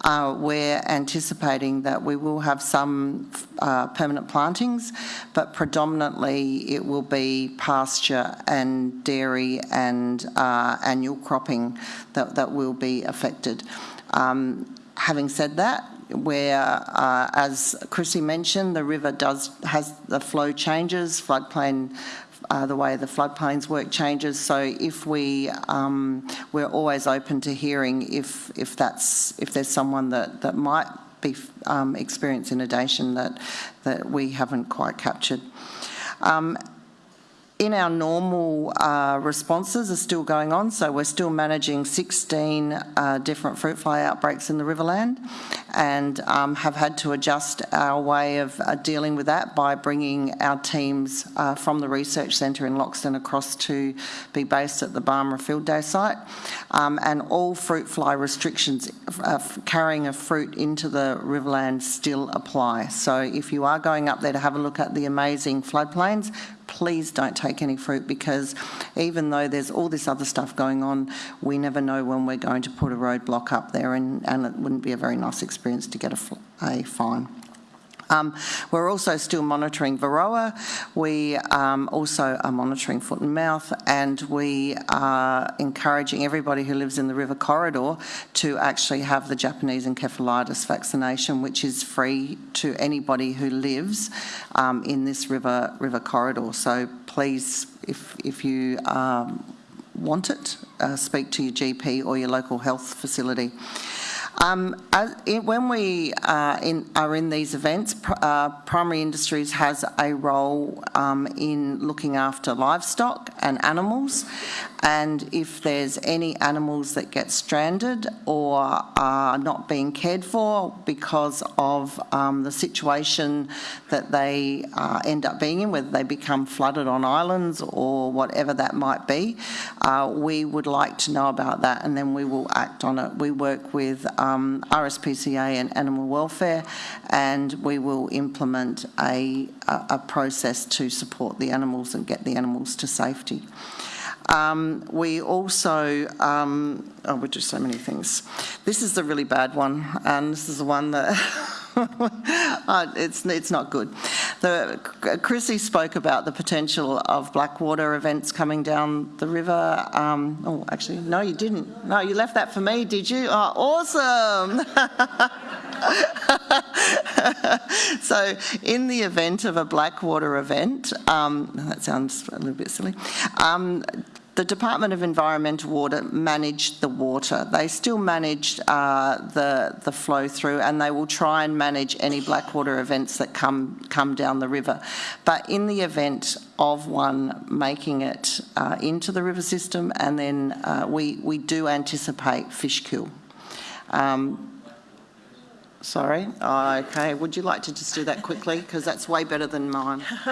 uh, we're anticipating that we will have some uh, permanent plantings, but predominantly it will be pasture and dairy and uh, annual cropping that, that will be affected. Um, having said that, where, uh, as Chrissy mentioned, the river does has the flow changes, floodplain uh, the way the floodplains work changes. So if we, um, we're always open to hearing if if that's if there's someone that that might be um, experience inundation that that we haven't quite captured. Um, in our normal uh, responses are still going on, so we're still managing 16 uh, different fruit fly outbreaks in the Riverland and um, have had to adjust our way of uh, dealing with that by bringing our teams uh, from the research centre in Loxton across to be based at the Barmera Field Day site. Um, and all fruit fly restrictions uh, carrying a fruit into the Riverland still apply. So if you are going up there to have a look at the amazing floodplains, please don't take any fruit because even though there's all this other stuff going on, we never know when we're going to put a roadblock up there and, and it wouldn't be a very nice experience to get a, a fine. Um, we're also still monitoring Varroa. We um, also are monitoring foot and mouth, and we are encouraging everybody who lives in the river corridor to actually have the Japanese encephalitis vaccination, which is free to anybody who lives um, in this river river corridor. So please, if if you um, want it, uh, speak to your GP or your local health facility. Um, as, when we uh, in, are in these events, pr uh, primary industries has a role um, in looking after livestock and animals and if there's any animals that get stranded or are not being cared for because of um, the situation that they uh, end up being in, whether they become flooded on islands or whatever that might be, uh, we would like to know about that and then we will act on it. We work with um, RSPCA and Animal Welfare and we will implement a, a, a process to support the animals and get the animals to safety. Um, we also, um, oh, we do so many things. This is the really bad one, and this is the one that uh, it's it's not good. The, Chrissy spoke about the potential of Blackwater events coming down the river. Um, oh, actually, no, you didn't. No, you left that for me, did you? Oh, awesome! so, in the event of a Blackwater event, um, that sounds a little bit silly. Um, the Department of Environmental Water managed the water. They still manage uh, the, the flow through and they will try and manage any blackwater events that come, come down the river. But in the event of one making it uh, into the river system and then uh, we, we do anticipate fish kill. Um, Sorry. Oh, okay. Would you like to just do that quickly? Because that's way better than mine.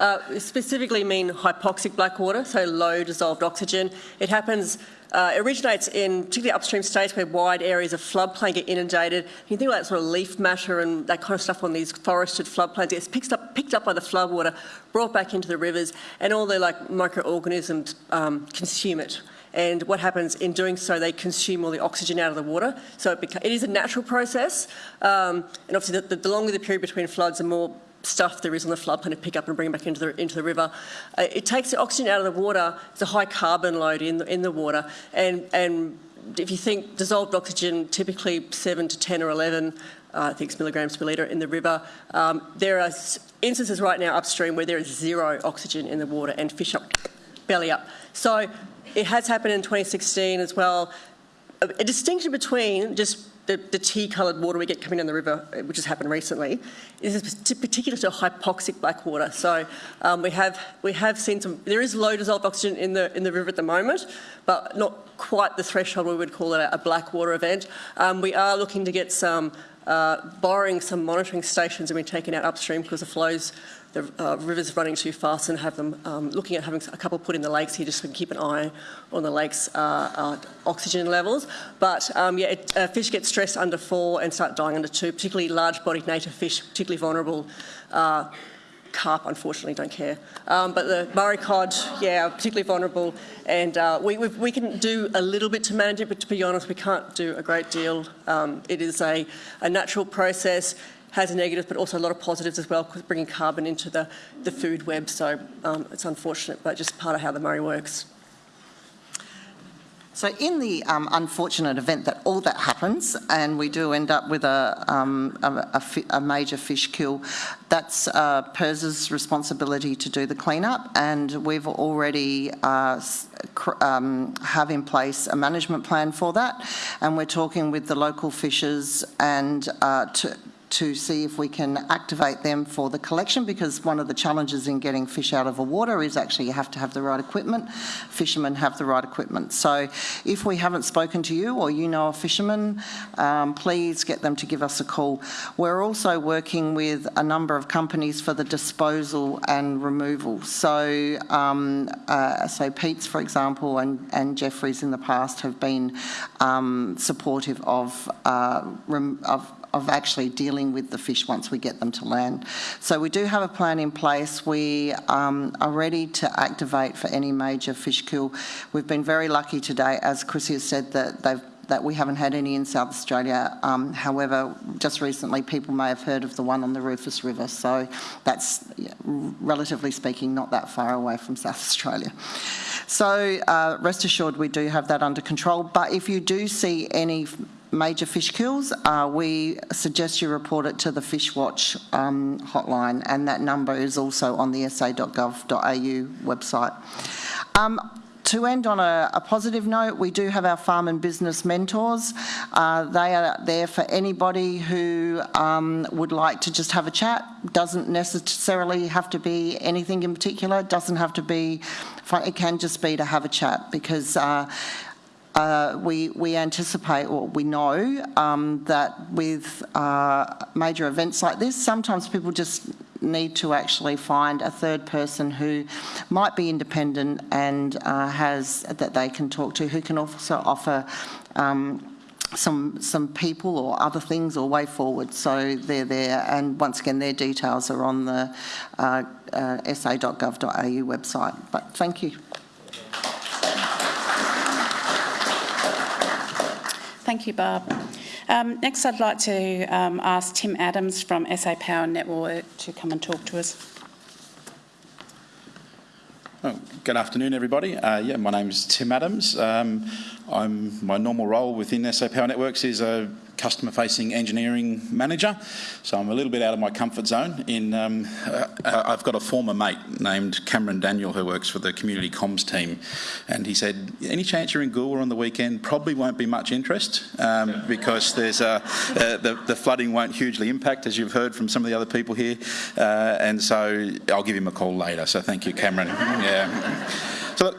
uh, specifically mean hypoxic black water, so low dissolved oxygen. It happens uh, it originates in particularly upstream states where wide areas of floodplain get inundated. You think about sort of leaf matter and that kind of stuff on these forested floodplains. It gets picked up, picked up by the floodwater, brought back into the rivers, and all the like microorganisms um, consume it. And what happens in doing so, they consume all the oxygen out of the water. So it, it is a natural process. Um, and obviously, the, the longer the period between floods, the more stuff there is on the floodplain to pick up and bring back into the, into the river. Uh, it takes the oxygen out of the water. It's a high carbon load in the, in the water. And, and if you think dissolved oxygen, typically 7 to 10 or 11, uh, I think it's milligrams per litre in the river. Um, there are instances right now upstream where there is zero oxygen in the water and fish up, belly up. So it has happened in 2016 as well. A, a distinction between just the, the tea-coloured water we get coming down the river, uh, which has happened recently, is particular to hypoxic black water. So um, we have we have seen some. There is low dissolved oxygen in the in the river at the moment, but not quite the threshold we would call it a, a black water event. Um, we are looking to get some. Uh, borrowing some monitoring stations and being taken out upstream because the flows the uh, rivers running too fast and have them um, looking at having a couple put in the lakes here just to keep an eye on the lake's uh, uh, oxygen levels. But um, yeah, it, uh, fish get stressed under four and start dying under two, particularly large-bodied native fish, particularly vulnerable. Carp, unfortunately, don't care. Um, but the Murray cod, yeah, particularly vulnerable. And uh, we, we can do a little bit to manage it, but to be honest, we can't do a great deal. Um, it is a, a natural process has negatives, but also a lot of positives as well, bringing carbon into the, the food web. So um, it's unfortunate, but just part of how the Murray works. So in the um, unfortunate event that all that happens and we do end up with a, um, a, a, a major fish kill, that's uh, PIRS's responsibility to do the cleanup and we've already uh, um, have in place a management plan for that. And we're talking with the local fishers and uh, to, to see if we can activate them for the collection because one of the challenges in getting fish out of the water is actually you have to have the right equipment. Fishermen have the right equipment. So if we haven't spoken to you or you know a fisherman, um, please get them to give us a call. We're also working with a number of companies for the disposal and removal. So, um, uh, so Pete's, for example, and, and Jeffrey's in the past have been um, supportive of, uh, of of actually dealing with the fish once we get them to land. So we do have a plan in place. We um, are ready to activate for any major fish kill. We've been very lucky today, as Chrissy has said, that they've that we haven't had any in South Australia. Um, however, just recently people may have heard of the one on the Rufus River, so that's, relatively speaking, not that far away from South Australia. So uh, rest assured we do have that under control, but if you do see any major fish kills, uh, we suggest you report it to the Fishwatch um, hotline, and that number is also on the sa.gov.au website. Um, to end on a, a, positive note, we do have our farm and business mentors. Uh, they are there for anybody who um, would like to just have a chat. Doesn't necessarily have to be anything in particular. Doesn't have to be. It can just be to have a chat because. Uh, uh, we, we anticipate or we know um, that with uh, major events like this, sometimes people just need to actually find a third person who might be independent and uh, has that they can talk to, who can also offer um, some some people or other things or way forward. So they're there, and once again, their details are on the uh, uh, sa.gov.au website. But thank you. Thank you, Barb. Um, next, I'd like to um, ask Tim Adams from SA Power Network to come and talk to us. Oh, good afternoon, everybody. Uh, yeah, my name is Tim Adams. Um, I'm my normal role within SA Power Networks is a customer facing engineering manager. So I'm a little bit out of my comfort zone. In um, uh, I've got a former mate named Cameron Daniel who works for the community comms team, and he said, "Any chance you're in Goolwa on the weekend? Probably won't be much interest um, because there's uh, uh, the, the, flooding won't hugely impact, as you've heard from some of the other people here, uh, and so I'll give him a call later. So thank you, Cameron. yeah. So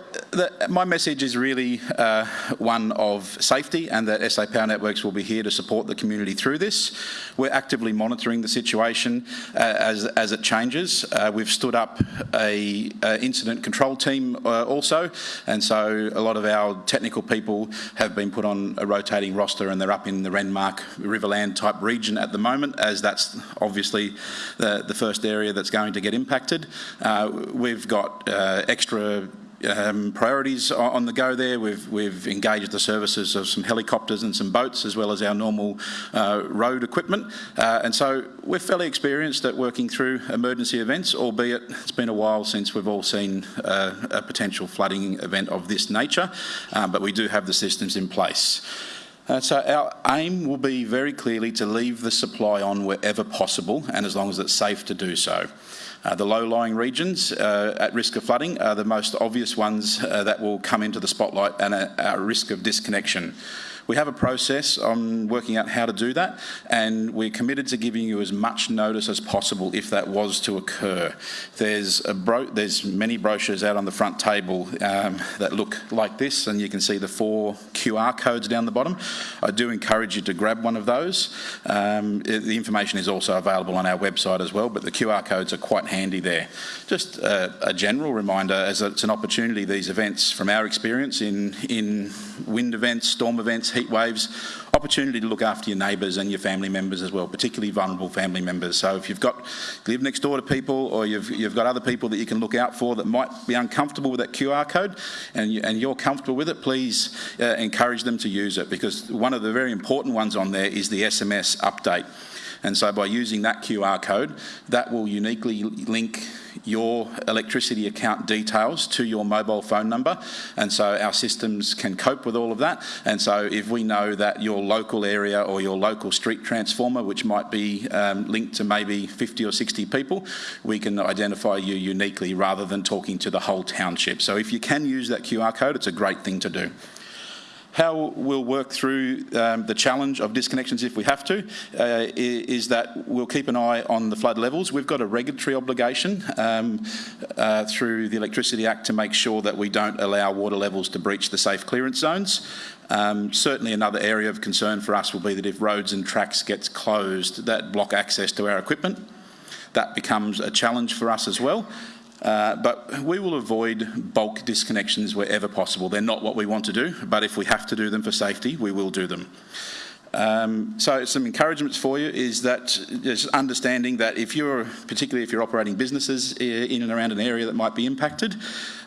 my message is really uh, one of safety and that SA Power Networks will be here to support the community through this. We're actively monitoring the situation uh, as, as it changes. Uh, we've stood up a, a incident control team uh, also, and so a lot of our technical people have been put on a rotating roster and they're up in the Renmark Riverland type region at the moment, as that's obviously the, the first area that's going to get impacted. Uh, we've got uh, extra um, priorities on the go there. We've, we've engaged the services of some helicopters and some boats as well as our normal uh, road equipment. Uh, and so we're fairly experienced at working through emergency events, albeit it's been a while since we've all seen uh, a potential flooding event of this nature, uh, but we do have the systems in place. Uh, so our aim will be very clearly to leave the supply on wherever possible and as long as it's safe to do so. Uh, the low-lying regions uh, at risk of flooding are the most obvious ones uh, that will come into the spotlight and are at risk of disconnection. We have a process on working out how to do that, and we're committed to giving you as much notice as possible if that was to occur. There's, there's many brochures out on the front table um, that look like this, and you can see the four QR codes down the bottom. I do encourage you to grab one of those. Um, it, the information is also available on our website as well, but the QR codes are quite handy there. Just a, a general reminder, as it's an opportunity, these events, from our experience in, in wind events, storm events, heat waves, opportunity to look after your neighbours and your family members as well, particularly vulnerable family members. So if you've got live next door to people or you've, you've got other people that you can look out for that might be uncomfortable with that QR code and, you, and you're comfortable with it, please uh, encourage them to use it because one of the very important ones on there is the SMS update. And so by using that QR code, that will uniquely link your electricity account details to your mobile phone number. And so our systems can cope with all of that. And so if we know that your local area or your local street transformer, which might be um, linked to maybe 50 or 60 people, we can identify you uniquely rather than talking to the whole township. So if you can use that QR code, it's a great thing to do. How we'll work through um, the challenge of disconnections if we have to uh, is that we'll keep an eye on the flood levels. We've got a regulatory obligation um, uh, through the Electricity Act to make sure that we don't allow water levels to breach the safe clearance zones. Um, certainly another area of concern for us will be that if roads and tracks gets closed that block access to our equipment, that becomes a challenge for us as well. Uh, but we will avoid bulk disconnections wherever possible. They're not what we want to do, but if we have to do them for safety, we will do them. Um, so some encouragements for you is that just understanding that if you're, particularly if you're operating businesses in and around an area that might be impacted,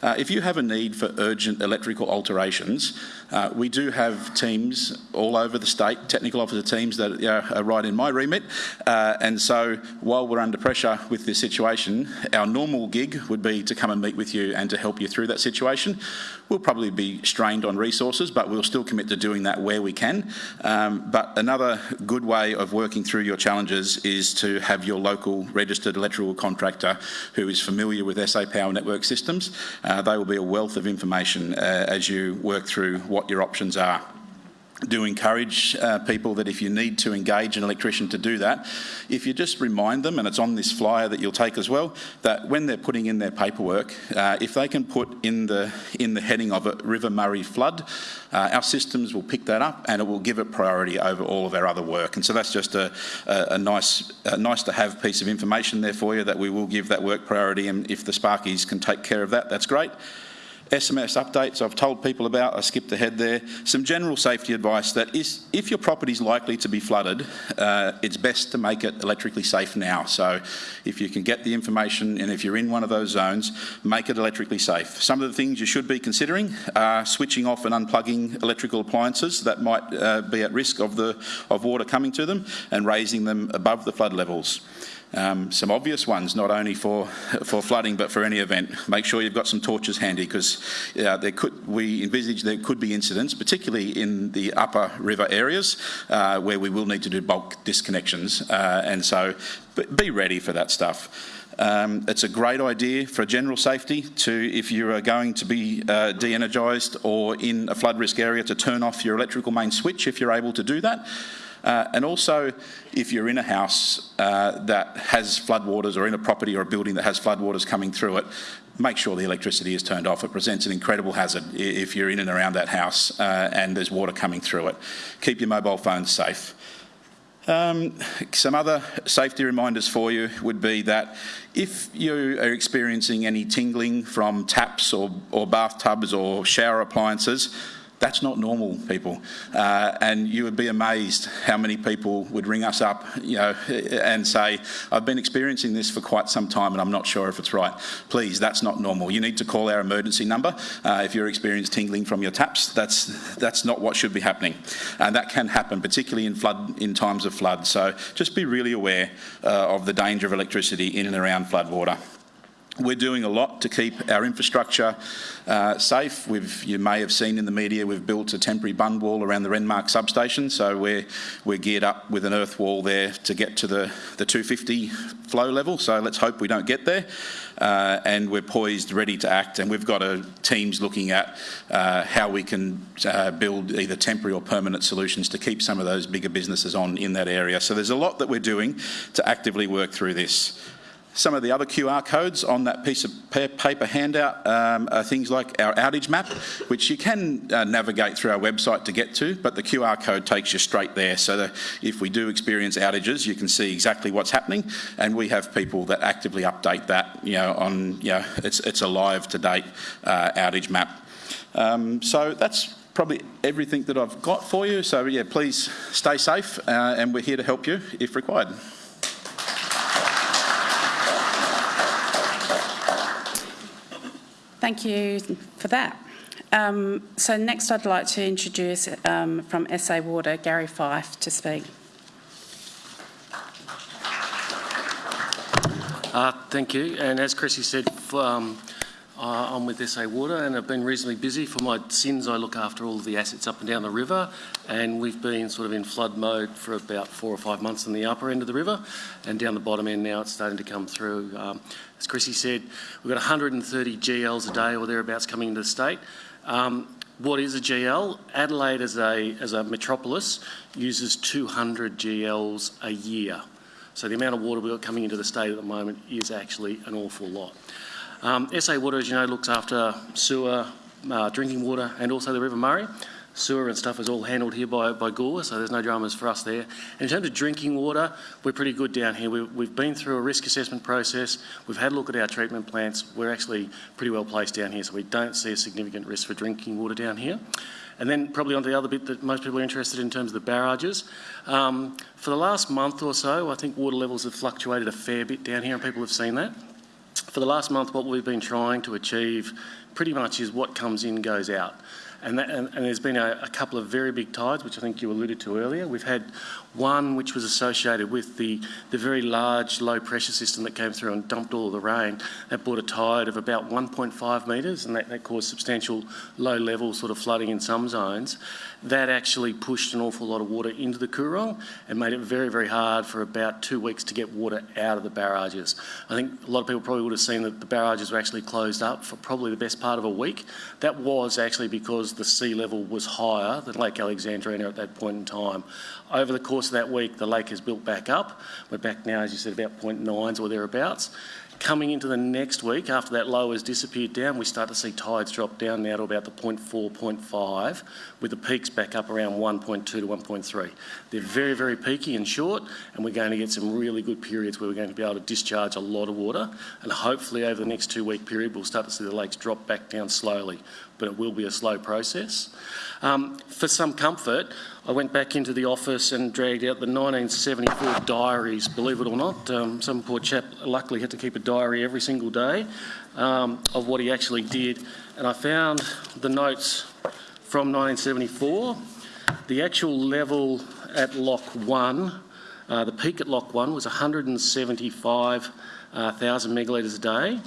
uh, if you have a need for urgent electrical alterations, uh, we do have teams all over the state, technical officer teams that are right in my remit. Uh, and so while we're under pressure with this situation, our normal gig would be to come and meet with you and to help you through that situation. We'll probably be strained on resources, but we'll still commit to doing that where we can. Um, but another good way of working through your challenges is to have your local registered electrical contractor who is familiar with SA Power Network systems. Uh, they will be a wealth of information uh, as you work through what your options are do encourage uh, people that if you need to engage an electrician to do that, if you just remind them, and it's on this flyer that you'll take as well, that when they're putting in their paperwork, uh, if they can put in the in the heading of it River Murray flood, uh, our systems will pick that up and it will give it priority over all of our other work. And so that's just a, a, a nice a nice to have piece of information there for you that we will give that work priority. And if the Sparkies can take care of that, that's great. SMS updates I've told people about, I skipped ahead there. Some general safety advice that is, if your property is likely to be flooded, uh, it's best to make it electrically safe now. So if you can get the information and if you're in one of those zones, make it electrically safe. Some of the things you should be considering are switching off and unplugging electrical appliances that might uh, be at risk of, the, of water coming to them and raising them above the flood levels. Um, some obvious ones, not only for, for flooding but for any event. Make sure you've got some torches handy because uh, there could, we envisage there could be incidents, particularly in the upper river areas uh, where we will need to do bulk disconnections. Uh, and so be ready for that stuff. Um, it's a great idea for general safety to, if you are going to be uh, de-energised or in a flood risk area, to turn off your electrical main switch if you're able to do that. Uh, and also, if you're in a house uh, that has floodwaters or in a property or a building that has floodwaters coming through it, make sure the electricity is turned off. It presents an incredible hazard if you're in and around that house uh, and there's water coming through it. Keep your mobile phones safe. Um, some other safety reminders for you would be that if you are experiencing any tingling from taps or, or bathtubs or shower appliances, that's not normal, people. Uh, and you would be amazed how many people would ring us up, you know, and say, I've been experiencing this for quite some time and I'm not sure if it's right. Please, that's not normal. You need to call our emergency number uh, if you're experiencing tingling from your taps. That's, that's not what should be happening. And that can happen, particularly in flood, in times of flood. So just be really aware uh, of the danger of electricity in and around floodwater. We're doing a lot to keep our infrastructure uh, safe. We've, you may have seen in the media, we've built a temporary bund wall around the Renmark substation, so we're, we're geared up with an earth wall there to get to the, the 250 flow level, so let's hope we don't get there. Uh, and we're poised, ready to act, and we've got a, teams looking at uh, how we can uh, build either temporary or permanent solutions to keep some of those bigger businesses on in that area. So there's a lot that we're doing to actively work through this. Some of the other QR codes on that piece of paper handout um, are things like our outage map, which you can uh, navigate through our website to get to, but the QR code takes you straight there. So that if we do experience outages, you can see exactly what's happening, and we have people that actively update that. You know, on you know, it's it's a live to date uh, outage map. Um, so that's probably everything that I've got for you. So yeah, please stay safe, uh, and we're here to help you if required. Thank you for that. Um, so next I'd like to introduce um, from SA Water, Gary Fife to speak. Uh, Thank you. And as Chrissy said, um, uh, I'm with SA Water and I've been reasonably busy. For my sins, I look after all of the assets up and down the river. And we've been sort of in flood mode for about four or five months in the upper end of the river. And down the bottom end now, it's starting to come through. Um, As Chrissy said, we've got 130 GLs a day or thereabouts coming into the state. Um, What is a GL? Adelaide as a, as a metropolis uses 200 GLs a year. So the amount of water we've got coming into the state at the moment is actually an awful lot. Um, SA Water, as you know, looks after sewer, uh, drinking water and also the River Murray. Sewer and stuff is all handled here by, by Gore, so there's no dramas for us there. And in terms of drinking water, we're pretty good down here. We've, we've been through a risk assessment process. We've had a look at our treatment plants. We're actually pretty well placed down here, so we don't see a significant risk for drinking water down here. And then probably on the other bit that most people are interested in, in terms of the barrages. Um, for the last month or so, I think water levels have fluctuated a fair bit down here and people have seen that. For the last month, what we've been trying to achieve pretty much is what comes in goes out. And, that, and, and there's been a, a couple of very big tides, which I think you alluded to earlier. We've had one which was associated with the, the very large low pressure system that came through and dumped all the rain. That brought a tide of about 1.5 metres, and that, that caused substantial low level sort of flooding in some zones. That actually pushed an awful lot of water into the Coorong and made it very, very hard for about two weeks to get water out of the barrages. I think a lot of people probably would have seen that the barrages were actually closed up for probably the best part of a week. That was actually because the sea level was higher than Lake Alexandrina at that point in time. Over the course of that week, the lake has built back up. We're back now, as you said, about 0.9s or thereabouts. Coming into the next week, after that low has disappeared down, we start to see tides drop down now to about the 0.4, 0.5, with the peaks back up around 1.2 to 1.3. They're very, very peaky and short, and we're going to get some really good periods where we're going to be able to discharge a lot of water, and hopefully over the next two-week period, we'll start to see the lakes drop back down slowly, but it will be a slow process. Um, for some comfort, I went back into the office and dragged out the 1974 diaries, believe it or not. Um, some poor chap luckily had to keep a diary every single day um, of what he actually did. And I found the notes from 1974. The actual level at Lock 1, uh, the peak at Lock 1 was 175,000 uh, megalitres a day,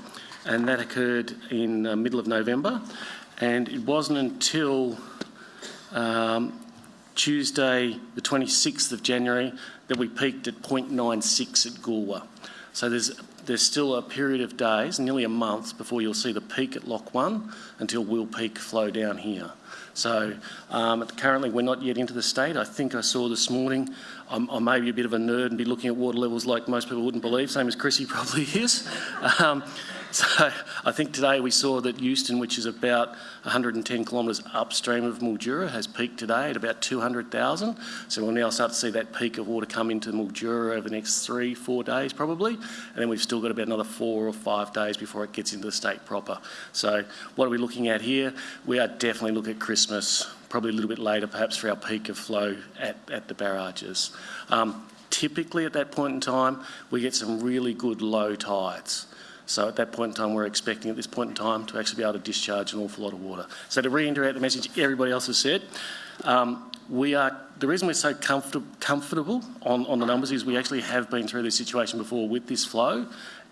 and that occurred in the middle of November. And it wasn't until um, Tuesday, the 26th of January, that we peaked at 0.96 at Goolwa. So there's there's still a period of days, nearly a month, before you'll see the peak at Lock 1 until we'll peak flow down here. So um, currently we're not yet into the state. I think I saw this morning, I'm, I may be a bit of a nerd and be looking at water levels like most people wouldn't believe, same as Chrissy probably is. Um, So I think today we saw that Euston, which is about 110 kilometres upstream of Mildura, has peaked today at about 200,000. So we'll now start to see that peak of water come into Mildura over the next three, four days probably. And then we've still got about another four or five days before it gets into the state proper. So what are we looking at here? We are definitely looking at Christmas, probably a little bit later perhaps for our peak of flow at, at the barrages. Um, typically at that point in time, we get some really good low tides. So at that point in time, we're expecting at this point in time to actually be able to discharge an awful lot of water. So to reiterate the message everybody else has said, um, we are, the reason we're so comfort, comfortable on, on the numbers is we actually have been through this situation before with this flow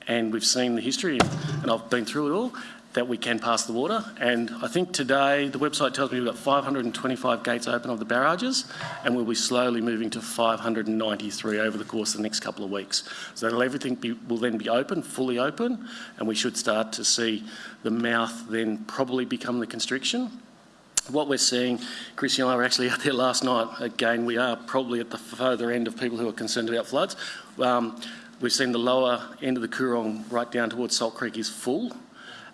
and we've seen the history and I've been through it all that we can pass the water. And I think today the website tells me we've got 525 gates open of the barrages, and we'll be slowly moving to 593 over the course of the next couple of weeks. So everything be, will then be open, fully open, and we should start to see the mouth then probably become the constriction. What we're seeing, Chris and I were actually out there last night. Again, we are probably at the further end of people who are concerned about floods. Um, we've seen the lower end of the Coorong right down towards Salt Creek is full.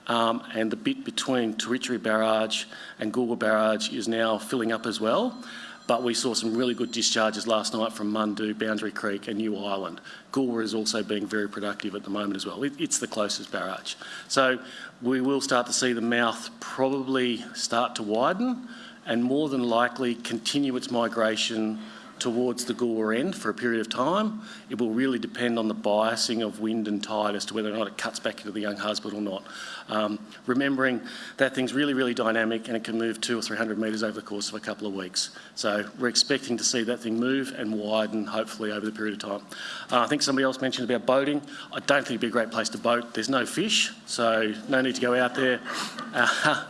Um, and the bit between Tauwitchere Barrage and Goolwa Barrage is now filling up as well. But we saw some really good discharges last night from Mundoo, Boundary Creek and Ewe Island. Goolwa is also being very productive at the moment as well. It, it's the closest barrage. So we will start to see the mouth probably start to widen and more than likely continue its migration towards the Goolwa end for a period of time. It will really depend on the biasing of wind and tide as to whether or not it cuts back into the Younghusband or not. Um, remembering that thing's really, really dynamic and it can move two or 300 metres over the course of a couple of weeks. So we're expecting to see that thing move and widen, hopefully, over the period of time. Uh, I think somebody else mentioned about boating. I don't think it'd be a great place to boat. There's no fish, so no need to go out there. Uh,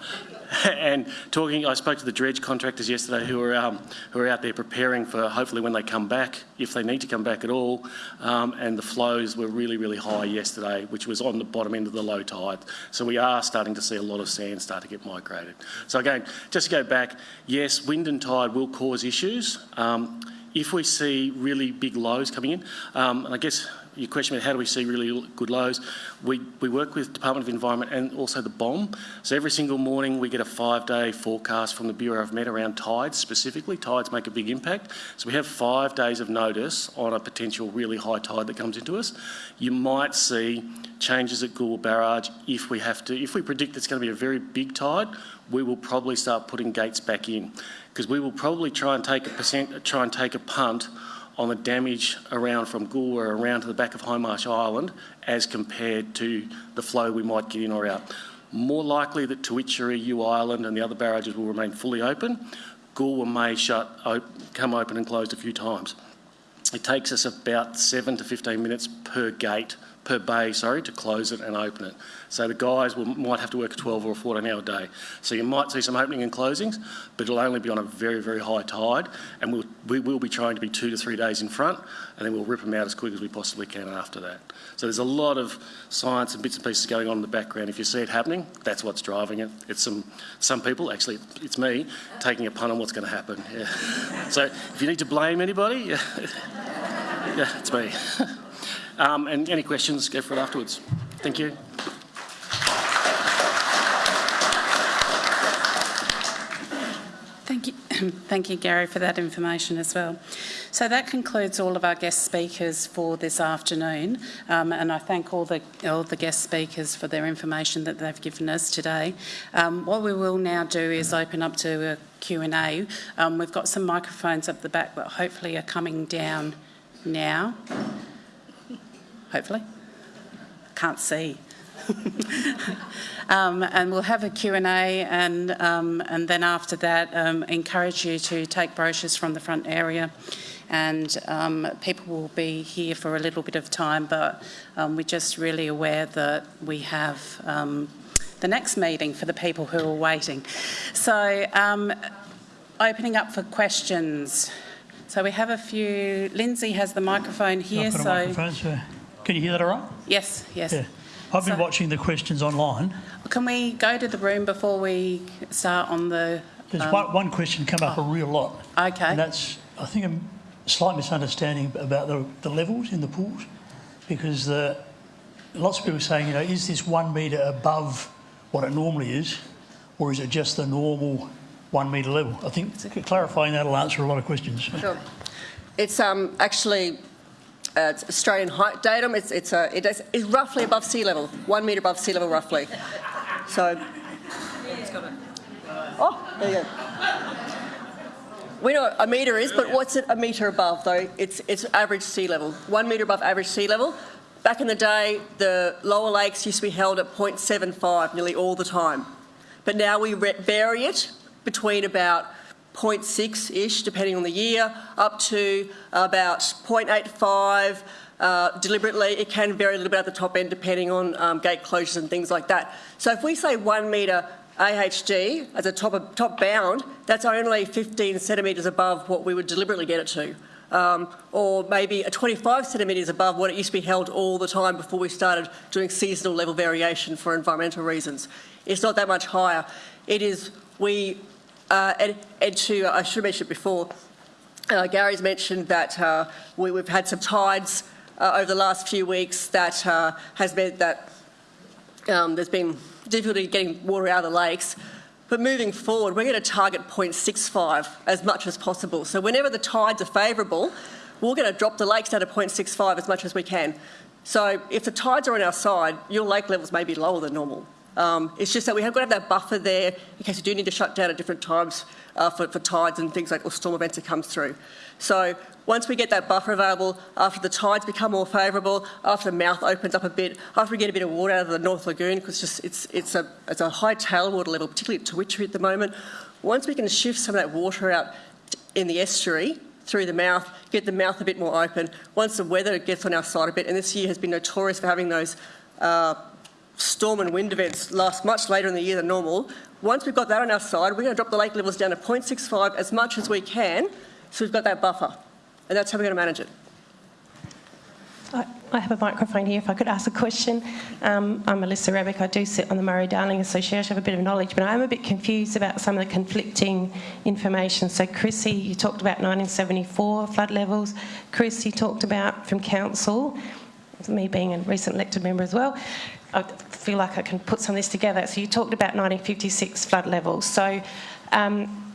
and talking, I spoke to the dredge contractors yesterday who are um, who are out there preparing for hopefully when they come back, if they need to come back at all. Um, and the flows were really, really high yesterday, which was on the bottom end of the low tide. So we are starting to see a lot of sand start to get migrated. So again, just to go back, yes, wind and tide will cause issues. Um, if we see really big lows coming in, um, and I guess your question about how do we see really good lows, we, we work with Department of Environment and also the BOM. So every single morning we get a five-day forecast from the Bureau of Met around tides specifically. Tides make a big impact. So we have five days of notice on a potential really high tide that comes into us. You might see changes at Goolwa Barrage if we have to. If we predict it's going to be a very big tide, we will probably start putting gates back in because we will probably try and take a percent, try and take a punt on the damage around from Goolwa around to the back of Hindmarsh Island as compared to the flow we might get in or out. More likely that Tauwitchere, Ewe Island and the other barrages will remain fully open. Goolwa may shut, come open and closed a few times. It takes us about 7 to 15 minutes per gate per bay, sorry, to close it and open it. So the guys will, might have to work a 12 or a 14 hour day. So you might see some opening and closings, but it'll only be on a very, very high tide. And we'll, we will be trying to be two to three days in front, and then we'll rip them out as quick as we possibly can after that. So there's a lot of science and bits and pieces going on in the background. If you see it happening, that's what's driving it. It's some, some people, actually, it's me, taking a pun on what's going to happen. Yeah. So if you need to blame anybody, yeah, yeah it's me. Um, and any questions, go for it afterwards. Thank you. Thank you. Thank you, Gary, for that information as well. So that concludes all of our guest speakers for this afternoon, um, and I thank all the all the guest speakers for their information that they've given us today. Um, what we will now do is open up to a Q&A. Um, we've got some microphones up the back that hopefully are coming down now hopefully. Can't see. um, and we'll have a Q&A and, um, and then after that um, encourage you to take brochures from the front area and um, people will be here for a little bit of time but um, we're just really aware that we have um, the next meeting for the people who are waiting. So opening up for questions. So we have a few, Lindsay has the microphone here. so. Microphone, so can you hear that all right? Yes, yes. Yeah. I've been So- watching the questions online. Can we go to the room before we start on the, There's Um, one, one question come up a real lot. okay, And that's, I think, a slight misunderstanding about the, the levels in the pools because the, lots of people are saying, you know, is this one metre above what it normally is, or is it just the normal one metre level? I think clarifying that will answer a lot of questions. Sure. It's um, actually uh, Australian height datum. It's, it's, uh, it is, it's roughly above sea level, one metre above sea level, roughly. So. Oh, there you go. We know what a metre is, but what's it a metre above, though? It's, it's average sea level, one metre above average sea level. Back in the day, the lower lakes used to be held at 0.75 nearly all the time. But now we vary it between about 0.6-ish, depending on the year, up to about 0.85 uh, deliberately. It can vary a little bit at the top end depending on um, gate closures and things like that. So if we say one metre AHD as a top, top bound, that's only 15 centimetres above what we would deliberately get it to. Um, or maybe a 25 centimetres above what it used to be held all the time before we started doing seasonal level variation for environmental reasons. It's not that much higher. It is, we, uh, and, and to, I should have mentioned before, uh, Gary's mentioned that uh, we, have had some tides uh, over the last few weeks that uh, has meant that um, there's been difficulty getting water out of the lakes. But moving forward, we're going to target 0.65 as much as possible. So whenever the tides are favourable, we're going to drop the lakes down to 0.65 as much as we can. So if the tides are on our side, your lake levels may be lower than normal. Um, it's just that we have got to have that buffer there in case we do need to shut down at different times uh, for, for tides and things like or storm events that come through. So once we get that buffer available, after the tides become more favourable, after the mouth opens up a bit, after we get a bit of water out of the North Lagoon, because it's, it's, it's, a, it's a high tailwater level, particularly at Tauwitchere at the moment, once we can shift some of that water out in the estuary through the mouth, get the mouth a bit more open, once the weather gets on our side a bit, and this year has been notorious for having those uh, storm and wind events last much later in the year than normal, once we've got that on our side, we're going to drop the lake levels down to 0.65 as much as we can, so we've got that buffer. And that's how we're going to manage it. I, I have a microphone here if I could ask a question. Um, I'm Melissa Rebick. I do sit on the Murray Darling Association. I have a bit of knowledge, but I'm a bit confused about some of the conflicting information. So, Chrissy, you talked about 1974 flood levels. Chris, you talked about from council, me being a recent elected member as well, I feel like I can put some of this together. So you talked about 1956 flood levels. So um,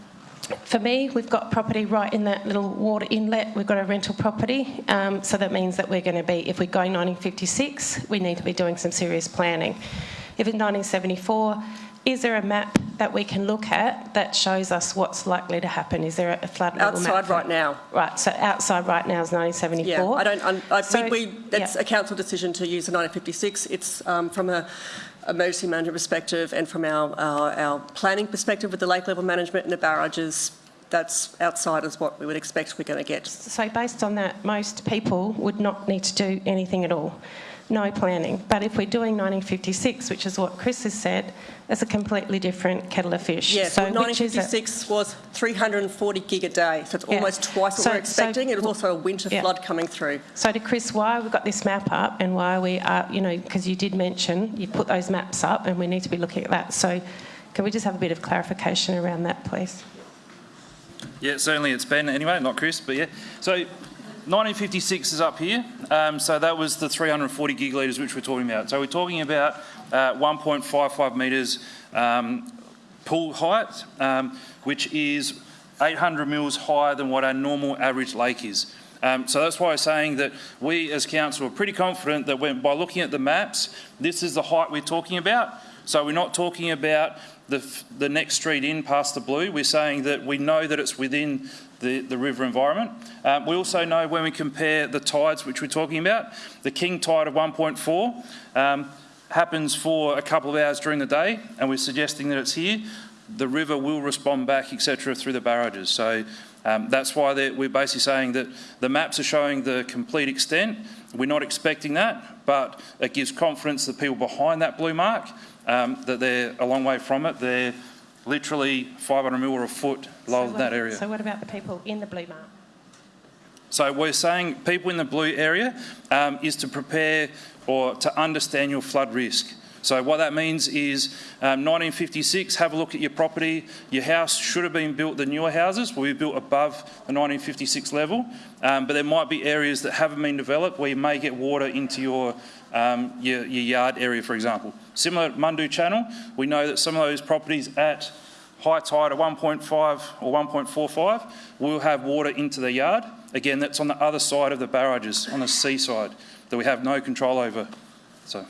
for me, we've got property right in that little water inlet. We've got a rental property. Um, so that means that we're going to be, if we go 1956, we need to be doing some serious planning. If in 1974, is there a map that we can look at that shows us what's likely to happen? Is there a flood level outside right now? Right. So outside right now is 1974. Yeah, I don't. I'm, I, So- we, we, that's yeah. a council decision to use the 1956. It's um, from a emergency management perspective and from our, our our planning perspective with the lake level management and the barrages. That's outside is what we would expect we're going to get. So based on that, most people would not need to do anything at all. No planning. But if we're doing 1956, which is what Chris has said, it's a completely different kettle of fish. Yeah, so so which is 1956 was 340 gig a day, so it's Yeah. almost twice what So- we're expecting. so- it was also a winter Yeah. flood coming through. So to Chris, why we've got this map up and why we are, you know, because you did mention you put those maps up and we need to be looking at that. So can we just have a bit of clarification around that, please? Yeah, certainly it's Ben anyway, not Chris, but yeah. So 1956 is up here. Um, so that was the 340 gigalitres which we're talking about. So we're talking about uh, 1.55 metres um, pool height, um, which is 800 mils higher than what our normal average lake is. Um, so that's why I'm saying that we as council are pretty confident that when, by looking at the maps, this is the height we're talking about. So we're not talking about the, the next street in past the blue. We're saying that we know that it's within the, the river environment. Um, we also know when we compare the tides which we're talking about, the king tide of 1.4 um, happens for a couple of hours during the day, and we're suggesting that it's here. The river will respond back, etc., through the barrages. So um, that's why we're basically saying that the maps are showing the complete extent. We're not expecting that, but it gives confidence to the people behind that blue mark um, that they're a long way from it. They're literally 500 mil or a foot lower So than that area. So what about the people in the blue mark? So we're saying people in the blue area um, is to prepare or to understand your flood risk. So what that means is um, 1956, have a look at your property. Your house should have been built, the newer houses will be built above the 1956 level, um, but there might be areas that haven't been developed where you may get water into your, um, your, your yard area, for example. Similar at Mundoo Channel, we know that some of those properties at high tide of 1.5 or 1.45 will have water into the yard. Again, that's on the other side of the barrages, on the seaside, that we have no control over. So.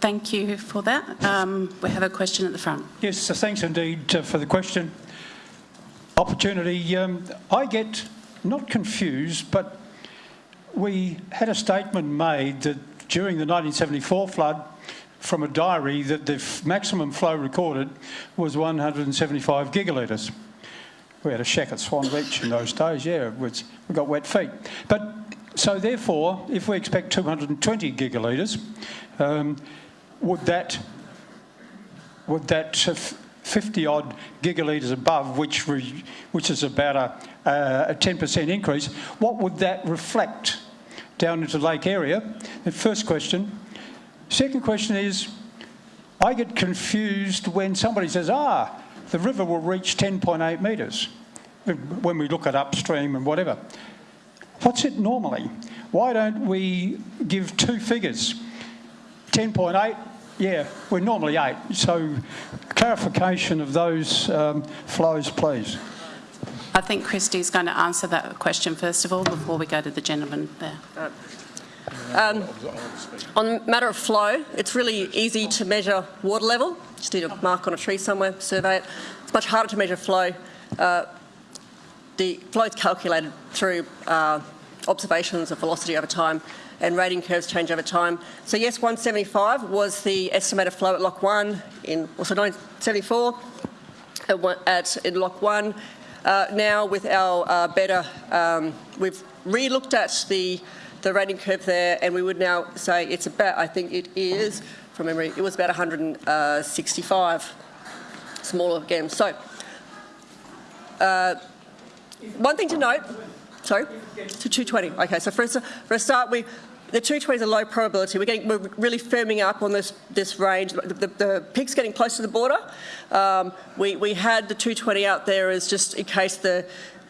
Thank you for that. Um, we have a question at the front. Yes, so thanks indeed uh, for the question. Opportunity. Um, I get not confused, but we had a statement made that during the 1974 flood, from a diary, that the maximum flow recorded was 175 gigalitres. We had a shack at Swan Beach in those days, yeah, we got wet feet. But so therefore, if we expect 220 gigalitres, um, would that would that 50 odd gigalitres above, which re, which is about a, uh, a 10% increase, what would that reflect down into lake area? The first question. Second question is, I get confused when somebody says, ah, the river will reach 10.8 metres when we look at upstream and whatever. What's it normally? Why don't we give two figures? 10.8, yeah, we're normally 8. So clarification of those um, flows, please. I think Christie's going to answer that question first of all before we go to the gentleman there. Um, on matter of flow, it's really easy to measure water level. Just need a mark on a tree somewhere, survey it. It's much harder to measure flow. Uh, the flow is calculated through uh, observations of velocity over time and rating curves change over time. So yes, 175 was the estimated flow at Lock 1 in also 1974 at, at in Lock 1. Uh, now with our uh, better, um, we've re-looked at the the rating curve there, and we would now say it's about. I think it is from memory. It was about 165 smaller again. So. Uh, one thing to note, sorry, to 220. Okay, so for for a start, we the 220 is a low probability. We're, getting, we're really firming up on this, this range. The, the, the peak's getting close to the border. Um, we, we had the 220 out there as just in case the,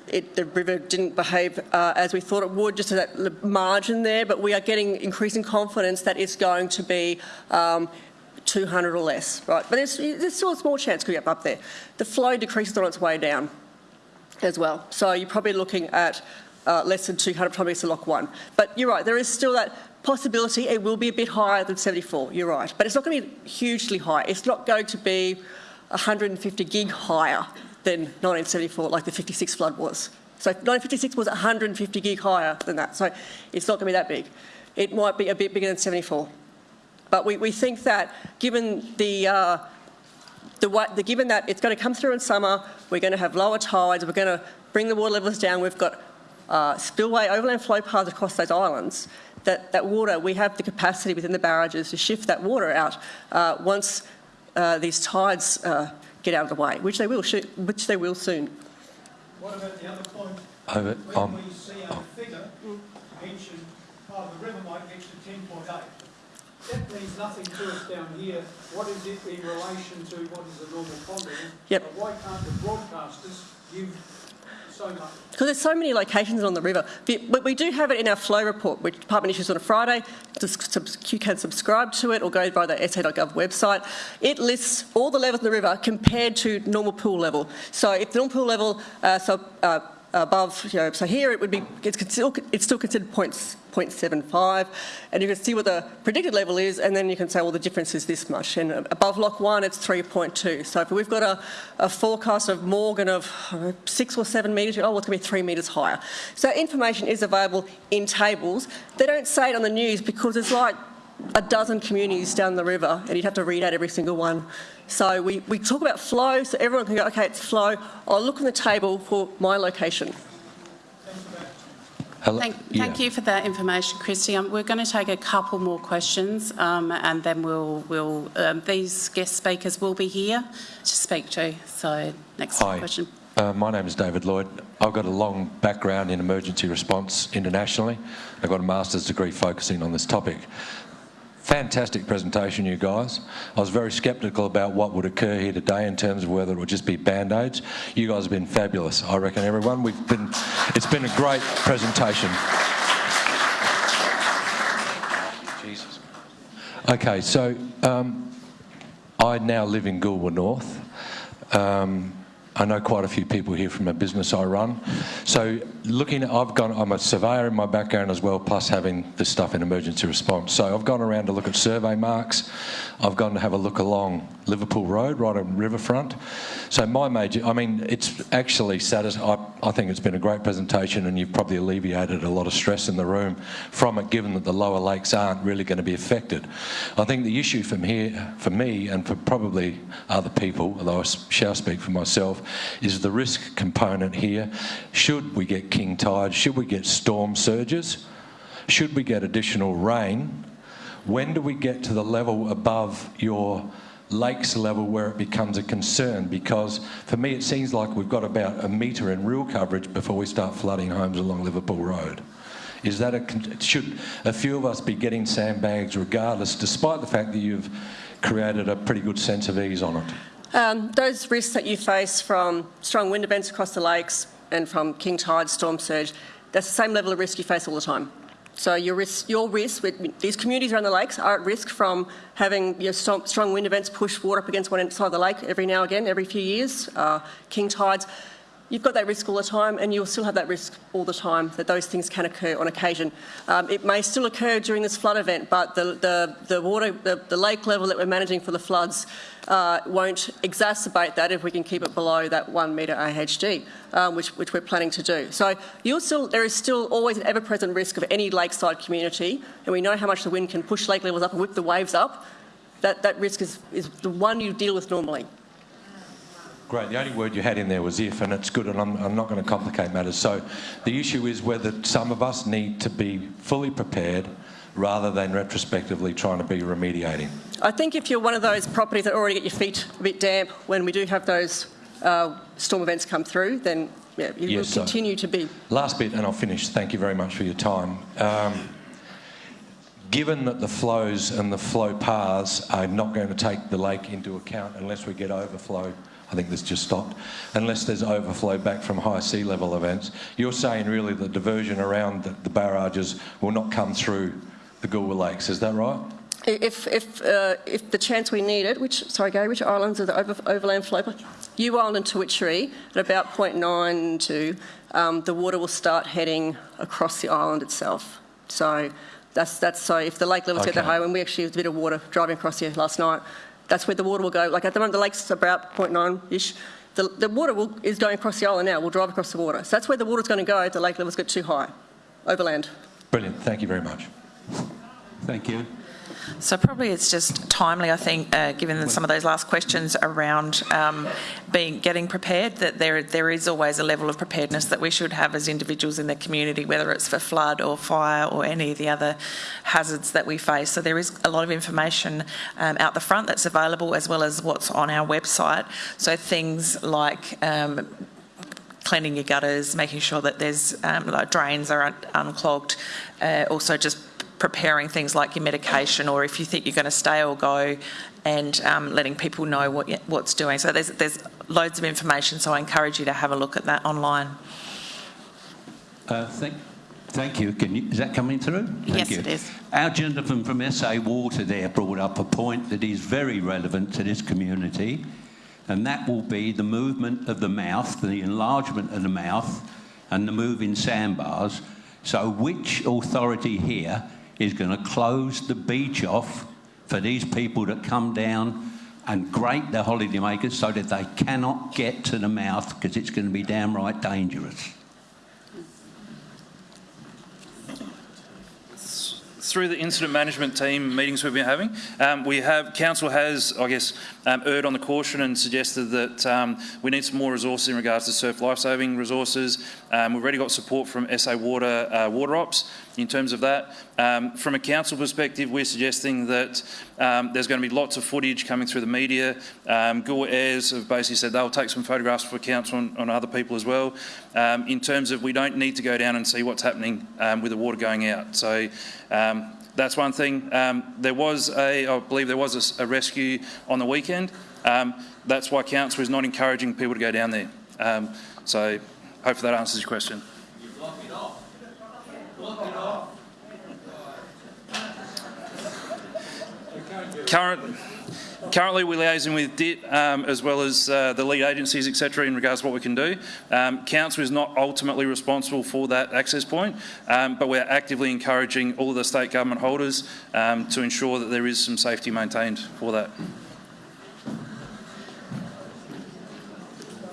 it, the river didn't behave uh, as we thought it would, just to that margin there. But we are getting increasing confidence that it's going to be um, 200 or less, right? But there's, there's still a small chance could get up there. The flow decreases on its way down as well. So you're probably looking at uh, less than 200, probably it's a lock one. But you're right, there is still that possibility. It will be a bit higher than 74, you're right. But it's not going to be hugely high. It's not going to be 150 gig higher than 1974, like the 56 flood was. So 1956 was 150 gig higher than that. So it's not going to be that big. It might be a bit bigger than 74. But we, we think that given the uh, the, the, given that it's going to come through in summer, we're going to have lower tides, we're going to bring the water levels down, we've got uh, spillway overland flow paths across those islands, that, that water, we have the capacity within the barrages to shift that water out uh, once uh, these tides uh, get out of the way, which they will, sh- which they will soon. What about the other point? Over, When um, we see a figure mentioned, oh, the river might get to 10.8. That means nothing to us down here. What is it in relation to what is the normal pond? Yep. But Why can't the broadcasters give Because there's so many locations on the river. But we do have it in our flow report, which Department issues on a Friday. You can subscribe to it or go by the sa.gov website. It lists all the levels in the river compared to normal pool level. So if the normal pool level, uh, so uh, above, you know, so here it would be, it's still, it's still considered points, 0.75, and you can see what the predicted level is, and then you can say, well, the difference is this much. And above Lock 1, it's 3.2. So if we've got a, a forecast of Morgan of six or seven metres, oh, well, it's going to be three metres higher. So information is available in tables. They don't say it on the news because it's like a dozen communities down the river, and you'd have to read out every single one. So we, we talk about flow, so everyone can go, okay, it's flow. I'll look on the table for my location. hello, Thank, yeah. thank you for that information, Christy. Um, we're going to take a couple more questions, um, and then we'll, we'll um, these guest speakers will be here to speak to. So next Hi. question. Uh, my name is David Lloyd. I've got a long background in emergency response internationally. I've got a master's degree focusing on this topic. Fantastic presentation, you guys. I was very sceptical about what would occur here today in terms of whether it would just be band-aids. You guys have been fabulous, I reckon, everyone. We've been, it's been a great presentation. Jesus. Okay, so um, I now live in Goolwa North. Um, I know quite a few people here from a business I run. So looking at, I've gone, I'm a surveyor in my background as well, plus having this stuff in emergency response. So I've gone around to look at survey marks. I've gone to have a look along Liverpool Road, right on riverfront. So my major, I mean, it's actually satisfying. I, I think it's been a great presentation and you've probably alleviated a lot of stress in the room from it, given that the lower lakes aren't really going to be affected. I think the issue from here, for me and for probably other people, although I shall speak for myself, is the risk component here. Should we get king tide? Should we get storm surges? Should we get additional rain? When do we get to the level above your lakes level where it becomes a concern? Because for me, it seems like we've got about a metre in real coverage before we start flooding homes along Liverpool Road. Is that a, should a few of us be getting sandbags regardless, despite the fact that you've created a pretty good sense of ease on it? Um, those risks that you face from strong wind events across the lakes and from king tide, storm surge, that's the same level of risk you face all the time. So your risk, your risk with these communities around the lakes are at risk from having strong wind events push water up against one side of the lake every now and again, every few years, uh, king tides. You've got that risk all the time, and you'll still have that risk all the time that those things can occur on occasion. Um, it may still occur during this flood event, but the, the, the water, the, the, lake level that we're managing for the floods uh, won't exacerbate that if we can keep it below that one metre AHD, um, which, which we're planning to do. So still, there is still always an ever-present risk of any lakeside community, and we know how much the wind can push lake levels up and whip the waves up. That, that risk is, is the one you deal with normally. Great. The only word you had in there was if, and it's good, and I'm, I'm, not going to complicate matters. So the issue is whether some of us need to be fully prepared rather than retrospectively trying to be remediating. I think if you're one of those properties that already get your feet a bit damp when we do have those uh, storm events come through, then yeah, you yes, will continue so to be. Last bit, and I'll finish. Thank you very much for your time. Um, given that the flows and the flow paths are not going to take the lake into account unless we get overflow I think this just stopped, unless there's overflow back from high sea level events. You're saying really the diversion around the, the barrages will not come through the Goolwa Lakes, is that right? If, if, uh, if the chance we need it, which, sorry Gary, which islands are the over, overland flow? Ewe Island and Tauwitchere, at about 0.92, um, the water will start heading across the island itself. So that's, that's so if the lake levels okay. get that high, and we actually had a bit of water driving across here last night, that's where the water will go. Like at the moment, the lake's about 0.9-ish. The, the water will, is going across the island now. We'll drive across the water. So that's where the water's going to go if the lake levels get too high, overland. Brilliant. Thank you very much. Thank you. So probably it's just timely, I think, uh, given some of those last questions around um, being getting prepared, that there there is always a level of preparedness that we should have as individuals in the community, whether it's for flood or fire or any of the other hazards that we face. So there is a lot of information um, out the front that's available, as well as what's on our website. So things like um, cleaning your gutters, making sure that there's um, like drains are un unclogged, uh, also just preparing things like your medication or if you think you're going to stay or go and um, letting people know what what's doing. So there's, there's loads of information, so I encourage you to have a look at that online. Uh, thank, thank you. you. Is that coming through? Thank yes, you. it is. Our gentleman from SA Water there brought up a point that is very relevant to this community, and that will be the movement of the mouth, the enlargement of the mouth, and the moving sandbars. So which authority here is going to close the beach off for these people that come down and grate the holidaymakers so that they cannot get to the mouth because it's going to be downright dangerous. through the incident management team meetings we've been having, um, we have council has, I guess, um, erred on the caution and suggested that um, we need some more resources in regards to surf lifesaving resources. Um, we've already got support from SA Water uh, Water Ops. in terms of that. Um, from a council perspective, we're suggesting that um, there's going to be lots of footage coming through the media. Um, Gore have basically said they'll take some photographs for council on, on other people as well. Um, in terms of we don't need to go down and see what's happening with the water going out. So that's one thing. Um, there was a, I believe there was a, a rescue on the weekend. Um, that's why council is not encouraging people to go down there. Um, so hopefully that answers your question. Current, currently, we're liaising with DIT um, as well as uh, the lead agencies, etc., in regards to what we can do. Um, Council is not ultimately responsible for that access point, um, but we're actively encouraging all of the state government holders um, to ensure that there is some safety maintained for that.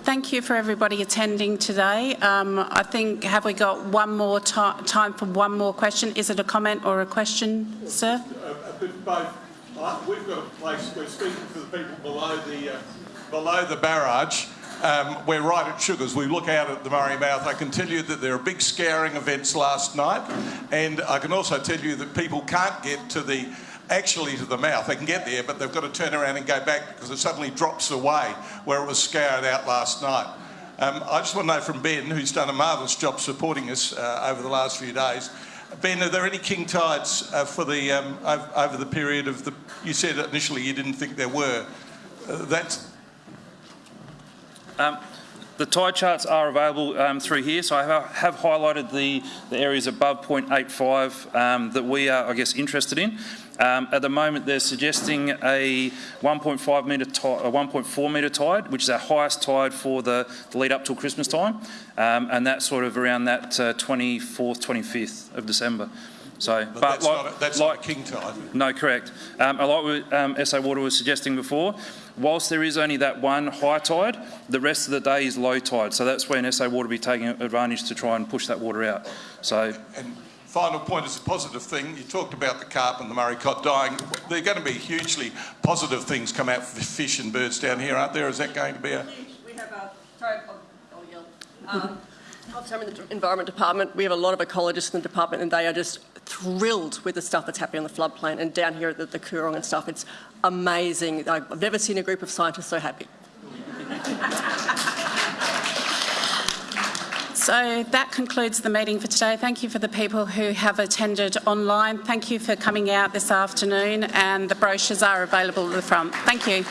Thank you for everybody attending today. Um, I think, have we got one more time for one more question? Is it a comment or a question, sir? We've got a place, we're speaking for the people below the, uh, below the barrage. Um, we're right at Sugars. We look out at the Murray Mouth. I can tell you that there are big scouring events last night, and I can also tell you that people can't get to the actually to the mouth. They can get there, but they've got to turn around and go back because it suddenly drops away where it was scoured out last night. Um, I just want to know from Ben, who's done a marvellous job supporting us uh, over the last few days. Ben, are there any king tides uh, for the um, over, the period of the? You said initially you didn't think there were. Uh, that's. Um, the tide charts are available um, through here, so I have, have highlighted the, the, areas above 0.85 um, that we are, I guess, interested in. Um, at the moment, they're suggesting a 1.5 metre a 1.4 metre tide, which is our highest tide for the, the lead up till Christmas time, um, and that's sort of around that uh, 24th, 25th of December. So, but, but that's, like, not a, that's like, not king tide. No, correct. Um, like what um, SA Water was suggesting before, whilst there is only that one high tide, the rest of the day is low tide. So that's when SA Water will be taking advantage to try and push that water out. So. And final point is a positive thing. You talked about the carp and the Murray cod dying. There are going to be hugely positive things come out for fish and birds down here, aren't there? Is that going to be a... We have a... Sorry, I'll, I'll yell. Um, I'm in the Environment Department. We have a lot of ecologists in the department and they are just thrilled with the stuff that's happening on the floodplain and down here at the, the and stuff. It's amazing. I've never seen a group of scientists so happy. So that concludes the meeting for today. Thank you for the people who have attended online. Thank you for coming out this afternoon and the brochures are available at the front. Thank you.